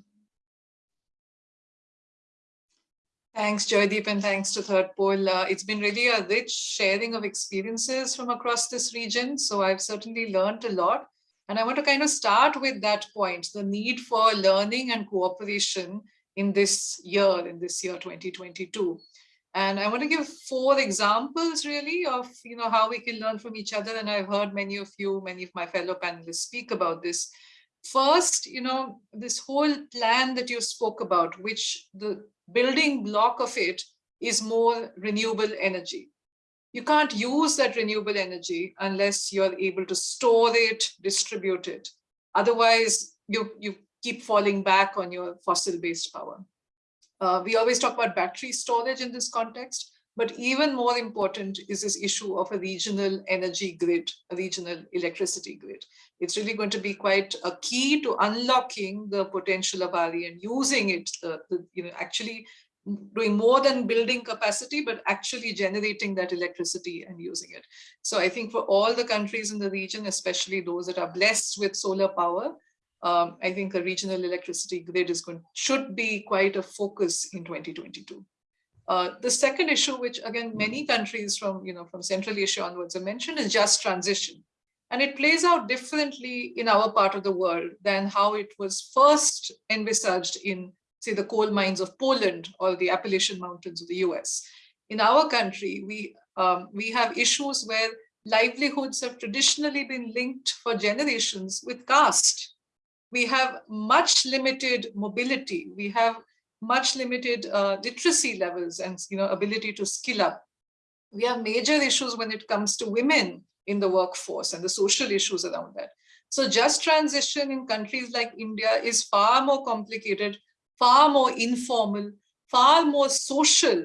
Thanks, Joydeep, and thanks to Third Pole. Uh, it's been really a rich sharing of experiences from across this region. So I've certainly learned a lot. And I want to kind of start with that point, the need for learning and cooperation in this year, in this year 2022. And I want to give four examples really of you know how we can learn from each other. And I've heard many of you, many of my fellow panelists speak about this. First, you know, this whole plan that you spoke about, which the building block of it is more renewable energy. You can't use that renewable energy unless you're able to store it, distribute it. Otherwise, you, you keep falling back on your fossil-based power. Uh, we always talk about battery storage in this context, but even more important is this issue of a regional energy grid, a regional electricity grid. It's really going to be quite a key to unlocking the potential of RE and using it, uh, the, you know, actually doing more than building capacity, but actually generating that electricity and using it. So I think for all the countries in the region, especially those that are blessed with solar power, um, I think a regional electricity grid is going should be quite a focus in 2022. Uh, the second issue, which again, many countries from, you know, from Central Asia onwards have mentioned is just transition. And it plays out differently in our part of the world than how it was first envisaged in, say, the coal mines of Poland or the Appalachian Mountains of the US. In our country, we, um, we have issues where livelihoods have traditionally been linked for generations with caste. We have much limited mobility. We have much limited uh, literacy levels and you know ability to skill up. We have major issues when it comes to women in the workforce and the social issues around that. So just transition in countries like India is far more complicated, far more informal, far more social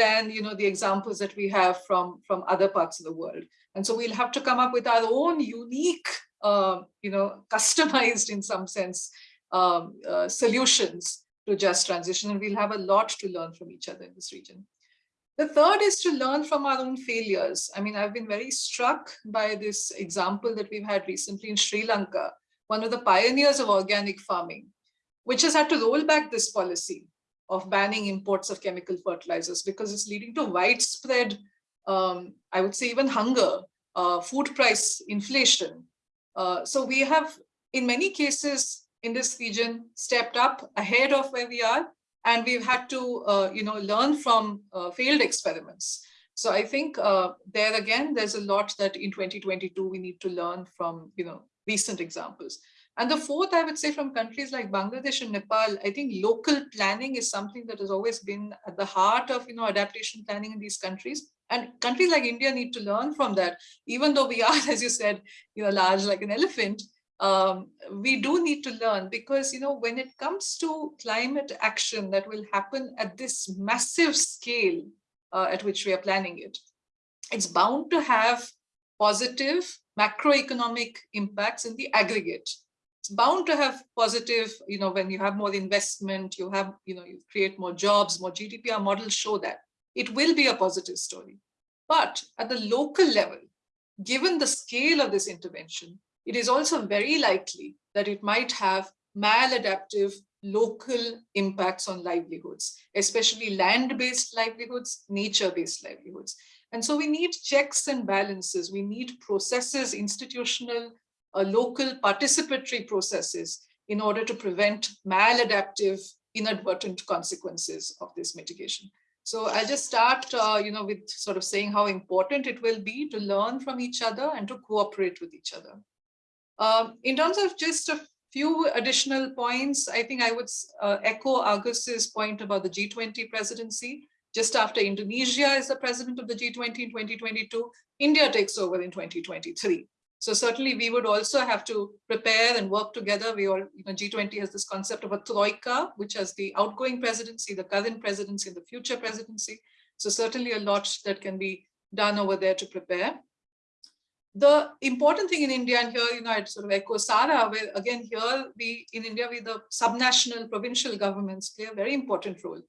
than you know the examples that we have from from other parts of the world. And so we'll have to come up with our own unique, uh, you know, customized in some sense um, uh, solutions to just transition. And we'll have a lot to learn from each other in this region. The third is to learn from our own failures. I mean, I've been very struck by this example that we've had recently in Sri Lanka, one of the pioneers of organic farming, which has had to roll back this policy of banning imports of chemical fertilizers because it's leading to widespread, um, I would say even hunger, uh, food price inflation. Uh, so we have, in many cases, in this region stepped up ahead of where we are and we've had to uh, you know learn from uh, failed experiments so i think uh, there again there's a lot that in 2022 we need to learn from you know recent examples and the fourth i would say from countries like bangladesh and nepal i think local planning is something that has always been at the heart of you know adaptation planning in these countries and countries like india need to learn from that even though we are as you said you know large like an elephant um, we do need to learn because, you know, when it comes to climate action that will happen at this massive scale uh, at which we are planning it, it's bound to have positive macroeconomic impacts in the aggregate. It's bound to have positive, you know, when you have more investment, you have, you know, you create more jobs, more GDP, our models show that. It will be a positive story. But at the local level, given the scale of this intervention, it is also very likely that it might have maladaptive local impacts on livelihoods, especially land-based livelihoods, nature-based livelihoods. And so we need checks and balances. We need processes, institutional, uh, local participatory processes in order to prevent maladaptive inadvertent consequences of this mitigation. So I'll just start, uh, you know, with sort of saying how important it will be to learn from each other and to cooperate with each other. Um, in terms of just a few additional points, I think I would uh, echo Agus's point about the G20 presidency. Just after Indonesia is the president of the G20 in 2022, India takes over in 2023. So certainly we would also have to prepare and work together. We all, you know, G20 has this concept of a troika, which has the outgoing presidency, the current presidency, and the future presidency. So certainly a lot that can be done over there to prepare the important thing in India, and here, you know, I'd sort of echo Sara, where again, here we in India, we the subnational provincial governments play a very important role.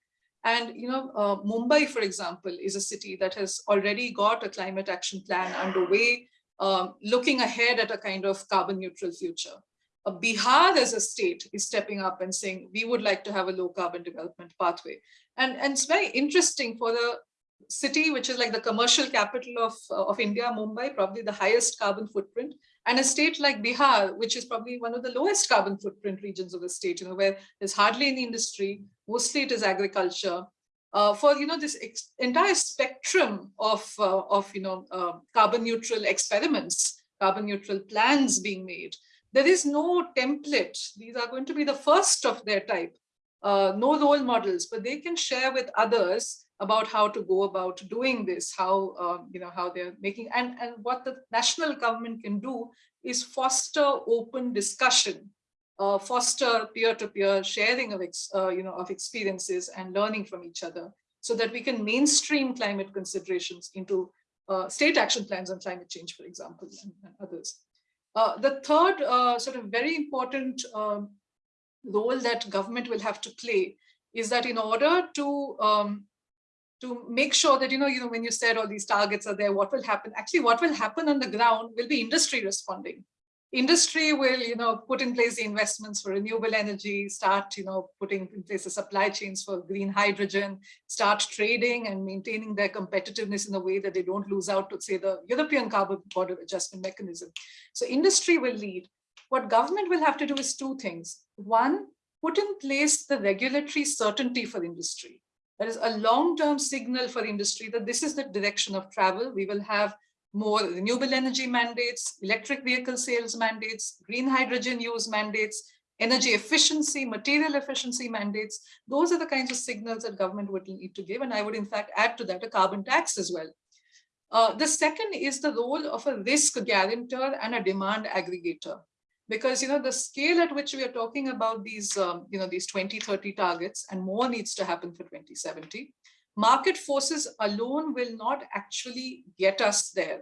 And, you know, uh, Mumbai, for example, is a city that has already got a climate action plan underway, um, looking ahead at a kind of carbon neutral future. Bihar as a state is stepping up and saying, we would like to have a low carbon development pathway. And, and it's very interesting for the city, which is like the commercial capital of, of India, Mumbai, probably the highest carbon footprint, and a state like Bihar, which is probably one of the lowest carbon footprint regions of the state, you know, where there's hardly any industry, mostly it is agriculture. Uh, for you know this entire spectrum of uh, of you know uh, carbon neutral experiments, carbon neutral plans being made, there is no template. These are going to be the first of their type. Uh, no role models, but they can share with others about how to go about doing this, how um, you know how they're making, and and what the national government can do is foster open discussion, uh, foster peer-to-peer sharing of ex, uh, you know of experiences and learning from each other, so that we can mainstream climate considerations into uh, state action plans on climate change, for example, and, and others. Uh, the third uh, sort of very important um, role that government will have to play is that in order to um, to make sure that, you know, you know, when you said all these targets are there, what will happen? Actually, what will happen on the ground will be industry responding. Industry will, you know, put in place the investments for renewable energy, start, you know, putting in place the supply chains for green hydrogen, start trading and maintaining their competitiveness in a way that they don't lose out to say the European carbon border adjustment mechanism. So industry will lead. What government will have to do is two things. One, put in place the regulatory certainty for industry that is a long-term signal for industry that this is the direction of travel. We will have more renewable energy mandates, electric vehicle sales mandates, green hydrogen use mandates, energy efficiency, material efficiency mandates. Those are the kinds of signals that government would need to give. And I would in fact add to that a carbon tax as well. Uh, the second is the role of a risk guarantor and a demand aggregator because you know the scale at which we are talking about these um, you know these 2030 targets and more needs to happen for 2070 market forces alone will not actually get us there.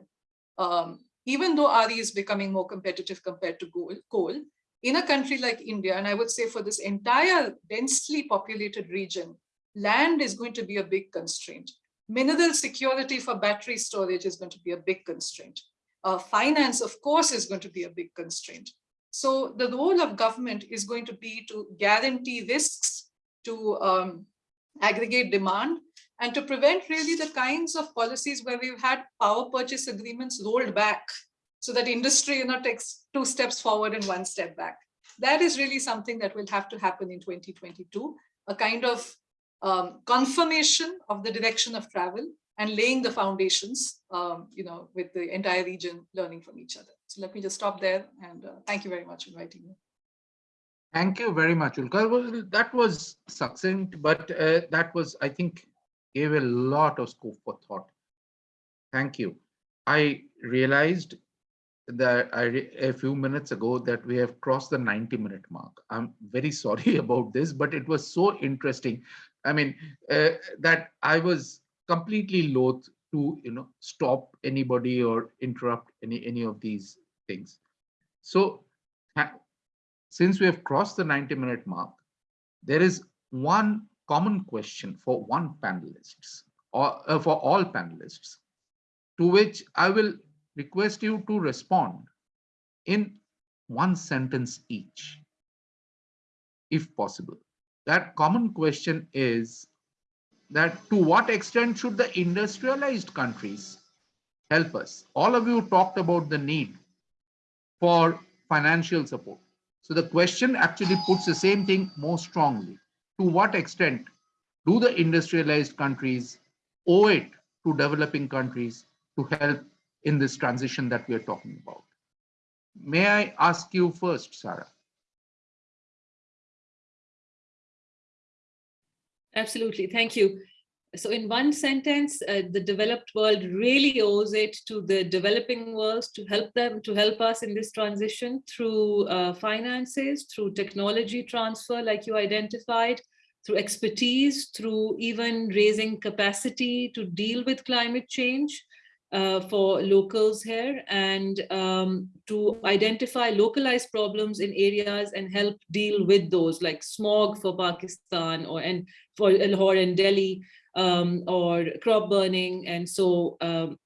Um, even though RE is becoming more competitive compared to coal, in a country like India and I would say for this entire densely populated region land is going to be a big constraint. Mineral security for battery storage is going to be a big constraint. Uh, finance of course is going to be a big constraint. So the role of government is going to be to guarantee risks, to um, aggregate demand, and to prevent really the kinds of policies where we've had power purchase agreements rolled back so that industry you know, takes two steps forward and one step back. That is really something that will have to happen in 2022, a kind of um, confirmation of the direction of travel and laying the foundations, um, you know, with the entire region learning from each other. So let me just stop there and uh, thank you very much for inviting me. Thank you very much, Ulka. Well, that was succinct, but uh, that was, I think, gave a lot of scope for thought. Thank you. I realized that I, a few minutes ago that we have crossed the 90 minute mark. I'm very sorry about this, but it was so interesting. I mean, uh, that I was completely loath to you know stop anybody or interrupt any any of these things so since we have crossed the 90 minute mark there is one common question for one panelists or uh, for all panelists to which i will request you to respond in one sentence each if possible that common question is that to what extent should the industrialized countries help us? All of you talked about the need for financial support. So the question actually puts the same thing more strongly. To what extent do the industrialized countries owe it to developing countries to help in this transition that we are talking about? May I ask you first, Sarah? Absolutely. Thank you. So in one sentence, uh, the developed world really owes it to the developing world to help them, to help us in this transition through uh, finances, through technology transfer, like you identified, through expertise, through even raising capacity to deal with climate change, uh, for locals here and um, to identify localized problems in areas and help deal with those like smog for Pakistan or and for Lahore and Delhi um, or crop burning. And so um,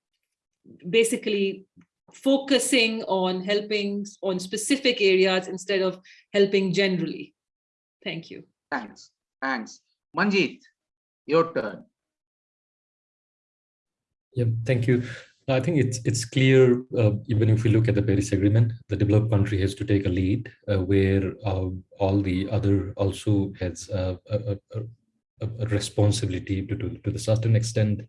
basically focusing on helping on specific areas instead of helping generally. Thank you. Thanks. Thanks. Manjeet, your turn. Yeah, thank you. I think it's it's clear, uh, even if we look at the Paris Agreement, the developed country has to take a lead uh, where uh, all the other also has a, a, responsibility to, to, to the certain extent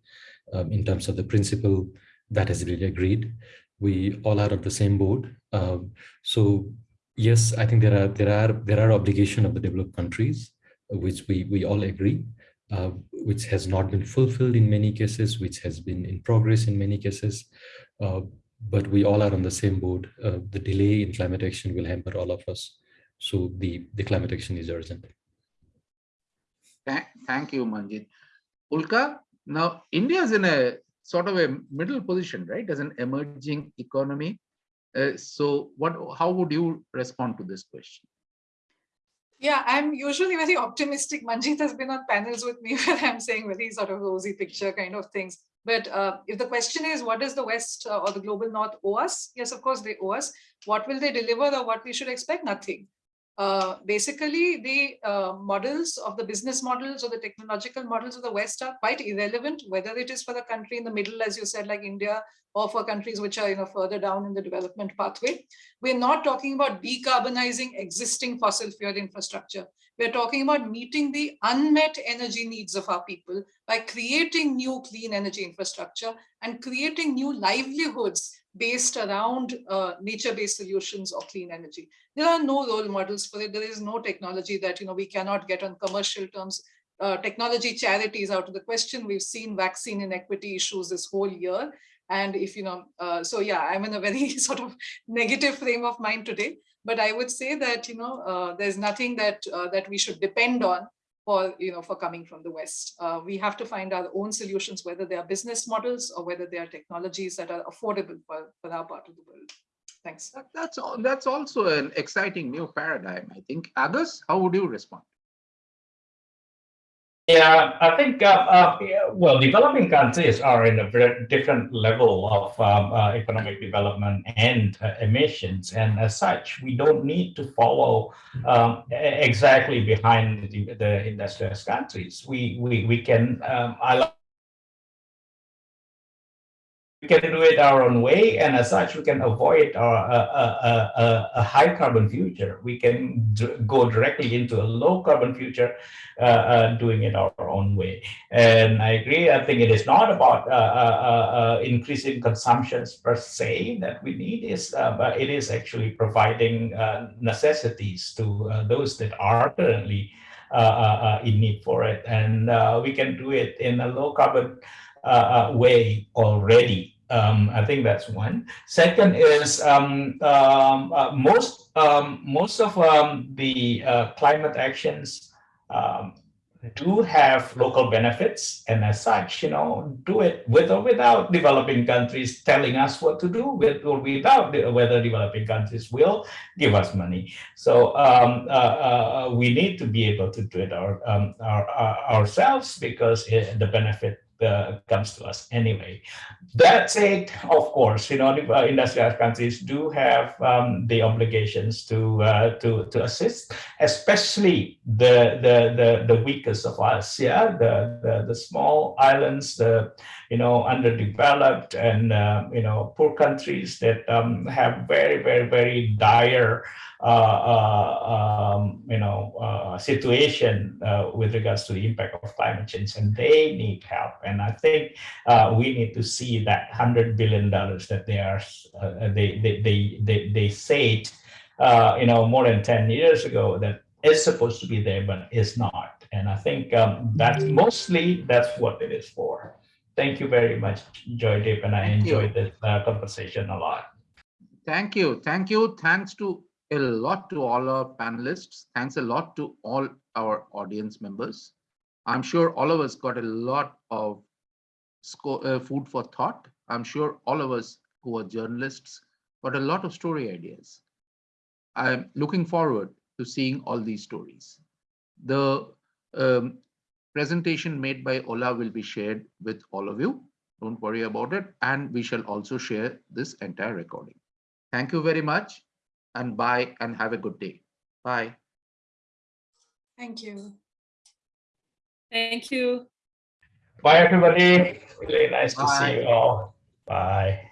um, in terms of the principle that has really agreed. We all are of the same board. Um, so yes, I think there are there are there are obligation of the developed countries, which we we all agree. uh, which has not been fulfilled in many cases, which has been in progress in many cases. Uh, but we all are on the same boat. Uh, the delay in climate action will hamper all of us. So the, the climate action is urgent. Thank, you, Manjeet. Ulka, now India is in a sort of a middle position, right, as an emerging economy. Uh, so what, how would you respond to this question? Yeah, I'm usually very optimistic. Manjeet has been on panels with me where I'm saying very sort of rosy picture kind of things. But uh, if the question is, what does the West uh, or the global North owe us? Yes, of course they owe us. What will they deliver or what we should expect? Nothing. Uh, basically, the uh, models of the business models or the technological models of the West are quite irrelevant, whether it is for the country in the middle, as you said, like India, or for countries which are you know, further down in the development pathway. We're not talking about decarbonizing existing fossil fuel infrastructure. We're talking about meeting the unmet energy needs of our people by creating new clean energy infrastructure and creating new livelihoods based around uh, nature-based solutions or clean energy. There are no role models for it. There is no technology that you know we cannot get on commercial terms. Uh, technology charities out of the question. We've seen vaccine inequity issues this whole year. And if you know, uh, so yeah, I'm in a very sort of negative frame of mind today. But I would say that you know, uh, there's nothing that uh, that we should depend on for you know for coming from the west uh, we have to find our own solutions whether they are business models or whether they are technologies that are affordable for, for our part of the world thanks That- That's, al- that's also an exciting new paradigm, I think. Agus, how would you respond? Yeah, I think, uh, uh, well, developing countries are in a very different level of um, uh, economic development and uh, emissions. And as such, we don't need to follow um, exactly behind the, the industrialized countries. We, we, we can, um, I we can do it our own way, and as such, we can avoid our, a, a, a, a high carbon future. We can go directly into a low carbon future, uh, uh, doing it our own way. And I agree. I think it is not about uh, uh, uh, increasing consumptions per se that we need, is uh, but it is actually providing uh, necessities to uh, those that are currently uh, uh, uh, in need for it, and uh, we can do it in a low carbon uh, uh, way already. Um, I think that's one. Second is um, um, uh, most um, most of um, the uh, climate actions do have local benefits, and as such, you know, do it with or without developing countries telling us what to do, with or without the, whether developing countries will give us money. So um, uh, uh, we need to be able to do it our, um, our, our ourselves because it, the benefit uh, comes to us anyway. That said, of course, you know, industrialized countries do have um, the obligations to uh, to to assist, especially the the the, the weakest of us, yeah, the, the the small islands, the you know underdeveloped and uh, you know poor countries that um, have very very very dire um, you know, uh, situation uh, with regards to the impact of climate change, and they need help. And I think uh, we need to see that hundred billion dollars that they are uh, they they they they, they said, uh, you know, more than ten years ago that is supposed to be there, but is not. And I think um, that's mostly that's what it is for. Thank you very much, Joydeep, and I Thank you. enjoyed this uh, conversation a lot. Thank you. Thank you. Thanks to a lot to all our panelists. Thanks a lot to all our audience members. I'm sure all of us got a lot of uh, food for thought. I'm sure all of us who are journalists got a lot of story ideas. I'm looking forward to seeing all these stories. The um, presentation made by Olha will be shared with all of you. Don't worry about it. And we shall also share this entire recording. Thank you very much and bye and have a good day. Bye. thank you Thank you. Bye, everybody. Really nice to see you all. Bye.